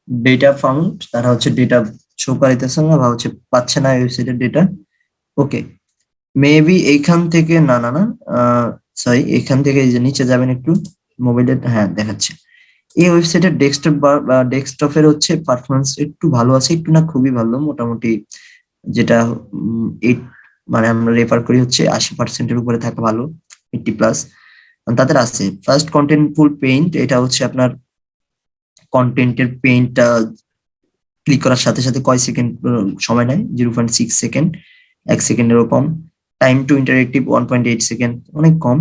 ডেটা ফাউন্ড তারা হচ্ছে ডেটা শো করাইতেছে না বা হচ্ছে পাচ্ছে না ওয়েবসাইটের ডেটা ওকে মেবি এইখান থেকে, না না না সরি এখান থেকে এই যে নিচে যাবেন একটু মোবাইলের হ্যাঁ দেখাচ্ছে। এই ওয়েবসাইটের ডেস্কটপ বা ডেস্কটপের হচ্ছে পারফরমেন্স একটু ভালো আছে, একটু না খুবই ভালো, মোটামুটি যেটা এইট মানে আমরা রেফার করি হচ্ছে আশি পার্সেন্টের উপরে থাকা ভালো এইটটি প্লাস তাদের আছে ফার্স্ট কন্টেন্ট ফুল পেইন্ট এটা হচ্ছে আপনার কন্টেন্টের পেইন্টটা ক্লিক করার সাথে সাথে কয় সেকেন্ড সময় নেয়? জিরো পয়েন্ট সিক্স সেকেন্ড এক সেকেন্ডেরও কম। Time to interactive one point eight second অনেক কম।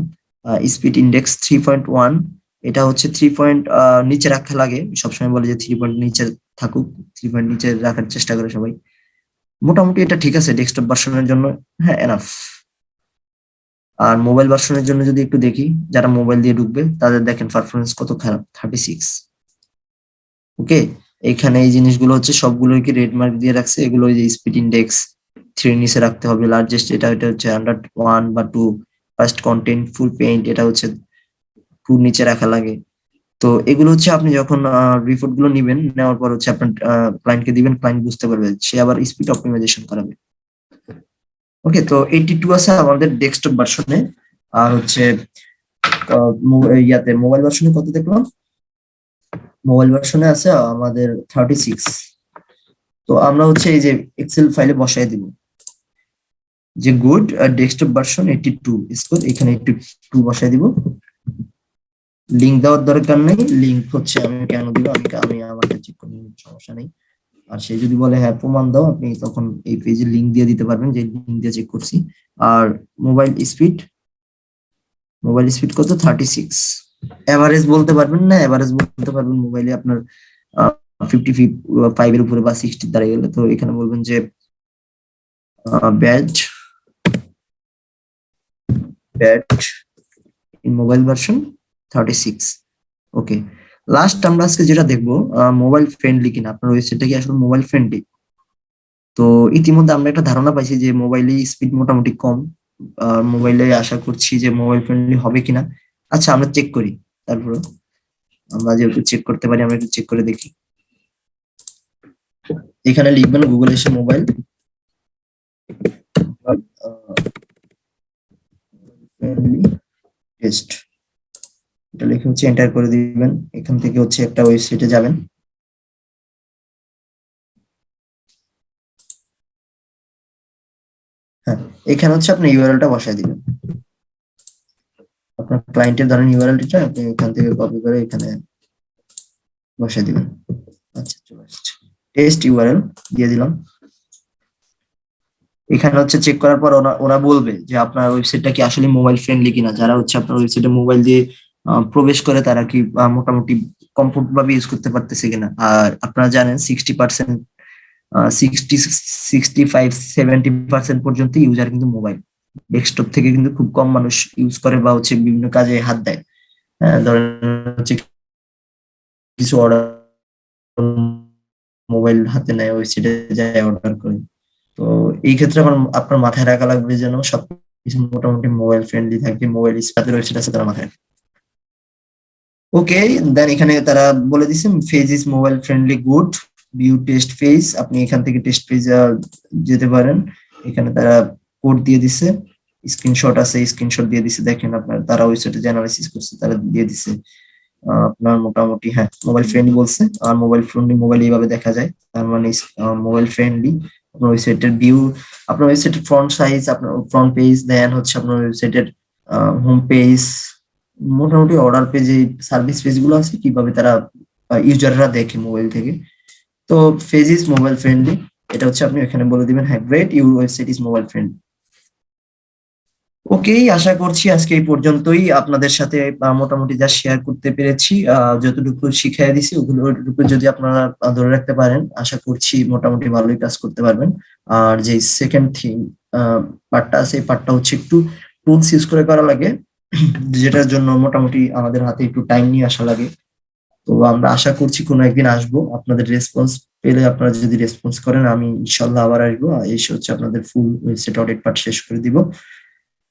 Speed index three point one এটা হচ্ছে থ্রি পয়েন্ট নিচে রাখা লাগে। সবসময় বলে যে থ্রি পয়েন্ট নিচে থাকুক থ্রি পয়েন্ট নিচে রাখার চেষ্টা করে সবাই। মোটামুটি এটা ঠিক আছে ডেস্কটপ ভার্সনের জন্য। হ্যাঁ এনাফ আর মোবাইল ভার্সনের জন্য যদি একটু দেখি, যারা মোবাইল দিয়ে ঢুকবে, তাদের দেখেন পারফরমেন্স কত খারাপ থার্টি সিক্স ওকে এখানে এই জিনিসগুলো হচ্ছে সবগুলোকে রেড মার্ক দিয়ে রাখছে? এগুলো যে স্পিড ইন্ডেক্স থ্রি নিচে রাখতে হবে। লার্জেস্ট এটা এটা হচ্ছে হান্ড্রেড ওয়ান বা টু ফার্স্ট কন্টেন্ট ফুল পেইন্ট এটা হচ্ছে একটু নিচে রাখা লাগে। তো এগুলো হচ্ছে আপনি যখন রিপোর্টগুলো নিবেন, নেওয়ার পর হচ্ছে আপনার ক্লায়েন্টকে দিবেন ক্লায়েন্ট বুঝতে পারবে সে আবার স্পিড অপটিমাইজেশন করাবে। ওকে তো এইটি টু আছে আমাদের ডেস্কটপ ভার্সনে আর হচ্ছে ইয়াতে মোবাইল ভার্সনে কত দেখলাম? মোবাইল ভার্সনে আছে আমাদের থার্টি সিক্স তো আমরা হচ্ছে এই যে এক্সেল ফাইলে বসাই দিব। যে good desktop version eighty two score এখানে এইটি টু বসাই দিব। লিঙ্ক দেওয়ার দরকার নেই। লিঙ্ক হচ্ছে আমি কেন দিব? আমি আমি আমাকে চেক করে সমস্যা নেই। আর সে যদি বলে হ্যাঁ প্রমাণ দাও, আপনি তখন এই পেজে লিঙ্ক দিয়ে দিতে পারবেন, যে লিঙ্ক দিয়ে চেক করছি। আর মোবাইল স্পিড মোবাইল স্পিড কত? থার্টি সিক্স এভারেজ বলতে পারবেন না এভারেজ বলতে পারবেন মোবাইলে আপনার ফিফটি ফাইভ এর উপরে বা সিক্সটি দাঁড়িয়ে গেলে। তো এখানে বলবেন যে bad in mobile version thirty six okay last আমরা আজকে যেটা দেখব মোবাইল ফ্রেন্ডলি কিনা, আপনার ওয়েবসাইটটা কি আসলে মোবাইল ফ্রেন্ডলি তো ইতিমধ্যে আমরা একটা ধারণা পাইছি যে মোবাইলে স্পিড মোটামুটি কম মোবাইলে আশা করছি যে মোবাইল ফ্রেন্ডলি হবে কিনা। আচ্ছা আমরা চেক করি, তারপর আমরা যেহেতু চেক করতে পারি, আমরা একটু চেক করে দেখি। এখানে লিখবেন গুগল এসে মোবাইল টেস্ট এটা লিখে হচ্ছে এন্টার করে দিবেন। এখান থেকে হচ্ছে একটা ওয়েবসাইটে যাবেন। হ্যাঁ এখানে হচ্ছে আপনি ইউআরএলটা বসায় দিবেন। আপনার ক্লায়েন্টের ধরেন ইউআরএলটা আপনি এখান থেকে কপি করে এখানে বসায় দিবেন। আচ্ছা চলে আসছে। টেস্ট ইউআরএল দিয়ে দিলাম। এখানে হচ্ছে চেক করার পর ওরা ওরা বলবে যে আপনার ওয়েবসাইটটা কি আসলে মোবাইল ফ্রেন্ডলি কিনা। যারা হচ্ছে আপনার ওয়েবসাইটে মোবাইল দিয়ে প্রবেশ করে তারা কি মোটামুটি কমফোর্ট ভাবে ইউজ করতে পারতেছে কিনা। আর আপনারা জানেন sixty percent sixty sixty five seventy percent পর্যন্ত ইউজার কিন্তু মোবাইল ডেস্কটপ থেকে কিন্তু খুব কম মানুষ ইউজ করে বা হচ্ছে বিভিন্ন কাজে হাত দেয়। হ্যাঁ ধরেন হচ্ছে কিছু অর্ডার মোবাইল হাতে নেয় ওয়েবসাইটে যায় অর্ডার করে। তো এই ক্ষেত্রে আমার, আপনার মাথায় রাখা লাগবে যেন সব কিছু মোটামুটি মোবাইল ফ্রেন্ডলি থাকে মোবাইল স্পাতের ওয়েবসাইট আছে তারা মাথায়। ওকে দেন এখানে তারা বলে দিচ্ছে page is mobile friendly good view test page আপনি এখান থেকে টেস্ট পেজ যেতে পারেন। এখানে তারা কোড দিয়ে দিছে স্ক্রিনশট আছে স্ক্রিনশট দিয়ে দিছে, দেখেন আপনার, তারা ওয়েবসাইটে অ্যানালাইসিস করছে, তারা দিয়ে দিছে। আপনার মোটামুটি হ্যাঁ মোবাইল ফ্রেন্ডলি বলছে, আর মোবাইল ফ্রেন্ডলি মোবাইল এইভাবে দেখা যায়, তার মানে মোবাইল ফ্রেন্ডলি আপনার ওয়েবসাইটের ভিউ আপনার ওয়েবসাইটের ফ্রন্ট সাইজ আপনার ফ্রন্ট পেজ দেন হচ্ছে আপনার ওয়েবসাইটের হোম পেজ মোটামুটি অর্ডার পেজে সার্ভিস পেজগুলো আছে, কীভাবে তারা ইউজাররা দেখে মোবাইল থেকে। তো পেজ ইজ মোবাইল ফ্রেন্ডলি এটা হচ্ছে আপনি এখানে বলে দিবেন হ্যাঁ great your website is mobile friendly ওকেই আশা করছি আজকে এই পর্যন্তই আপনাদের সাথে মোটামুটি যা শেয়ার করতে পেরেছি যতটুকু শিখিয়ে দিছি ওগুলোটুকু যদি আপনারা ধরে রাখতে পারেন, আশা করছি মোটামুটি ভালোই কাজ করতে পারবেন। আর যে সেকেন্ড থিং পার্টটা আছে, এই পার্টটা হচ্ছে একটু টুলস ইউজ করে করা লাগে, যেটার জন্য মোটামুটি আমাদের হাতে একটু টাইম নিয়ে আসা লাগে। তো আমরা আশা করছি কোনো একদিন আসব। আপনাদের রেসপন্স পেলে আপনারা যদি রেসপন্স করেন, আমি ইনশাল্লাহ আবার আসব। এসে হচ্ছে আপনাদের ফুল ওয়েবসাইট অডিট পার্ট শেষ করে দিব।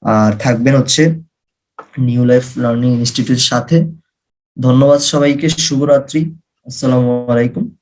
আর থাকবেন হচ্ছে নিউ লাইফ লার্নিং ইনস্টিটিউটের সাথে। ধন্যবাদ সবাইকে শুভরাত্রি। আসসালামু আলাইকুম।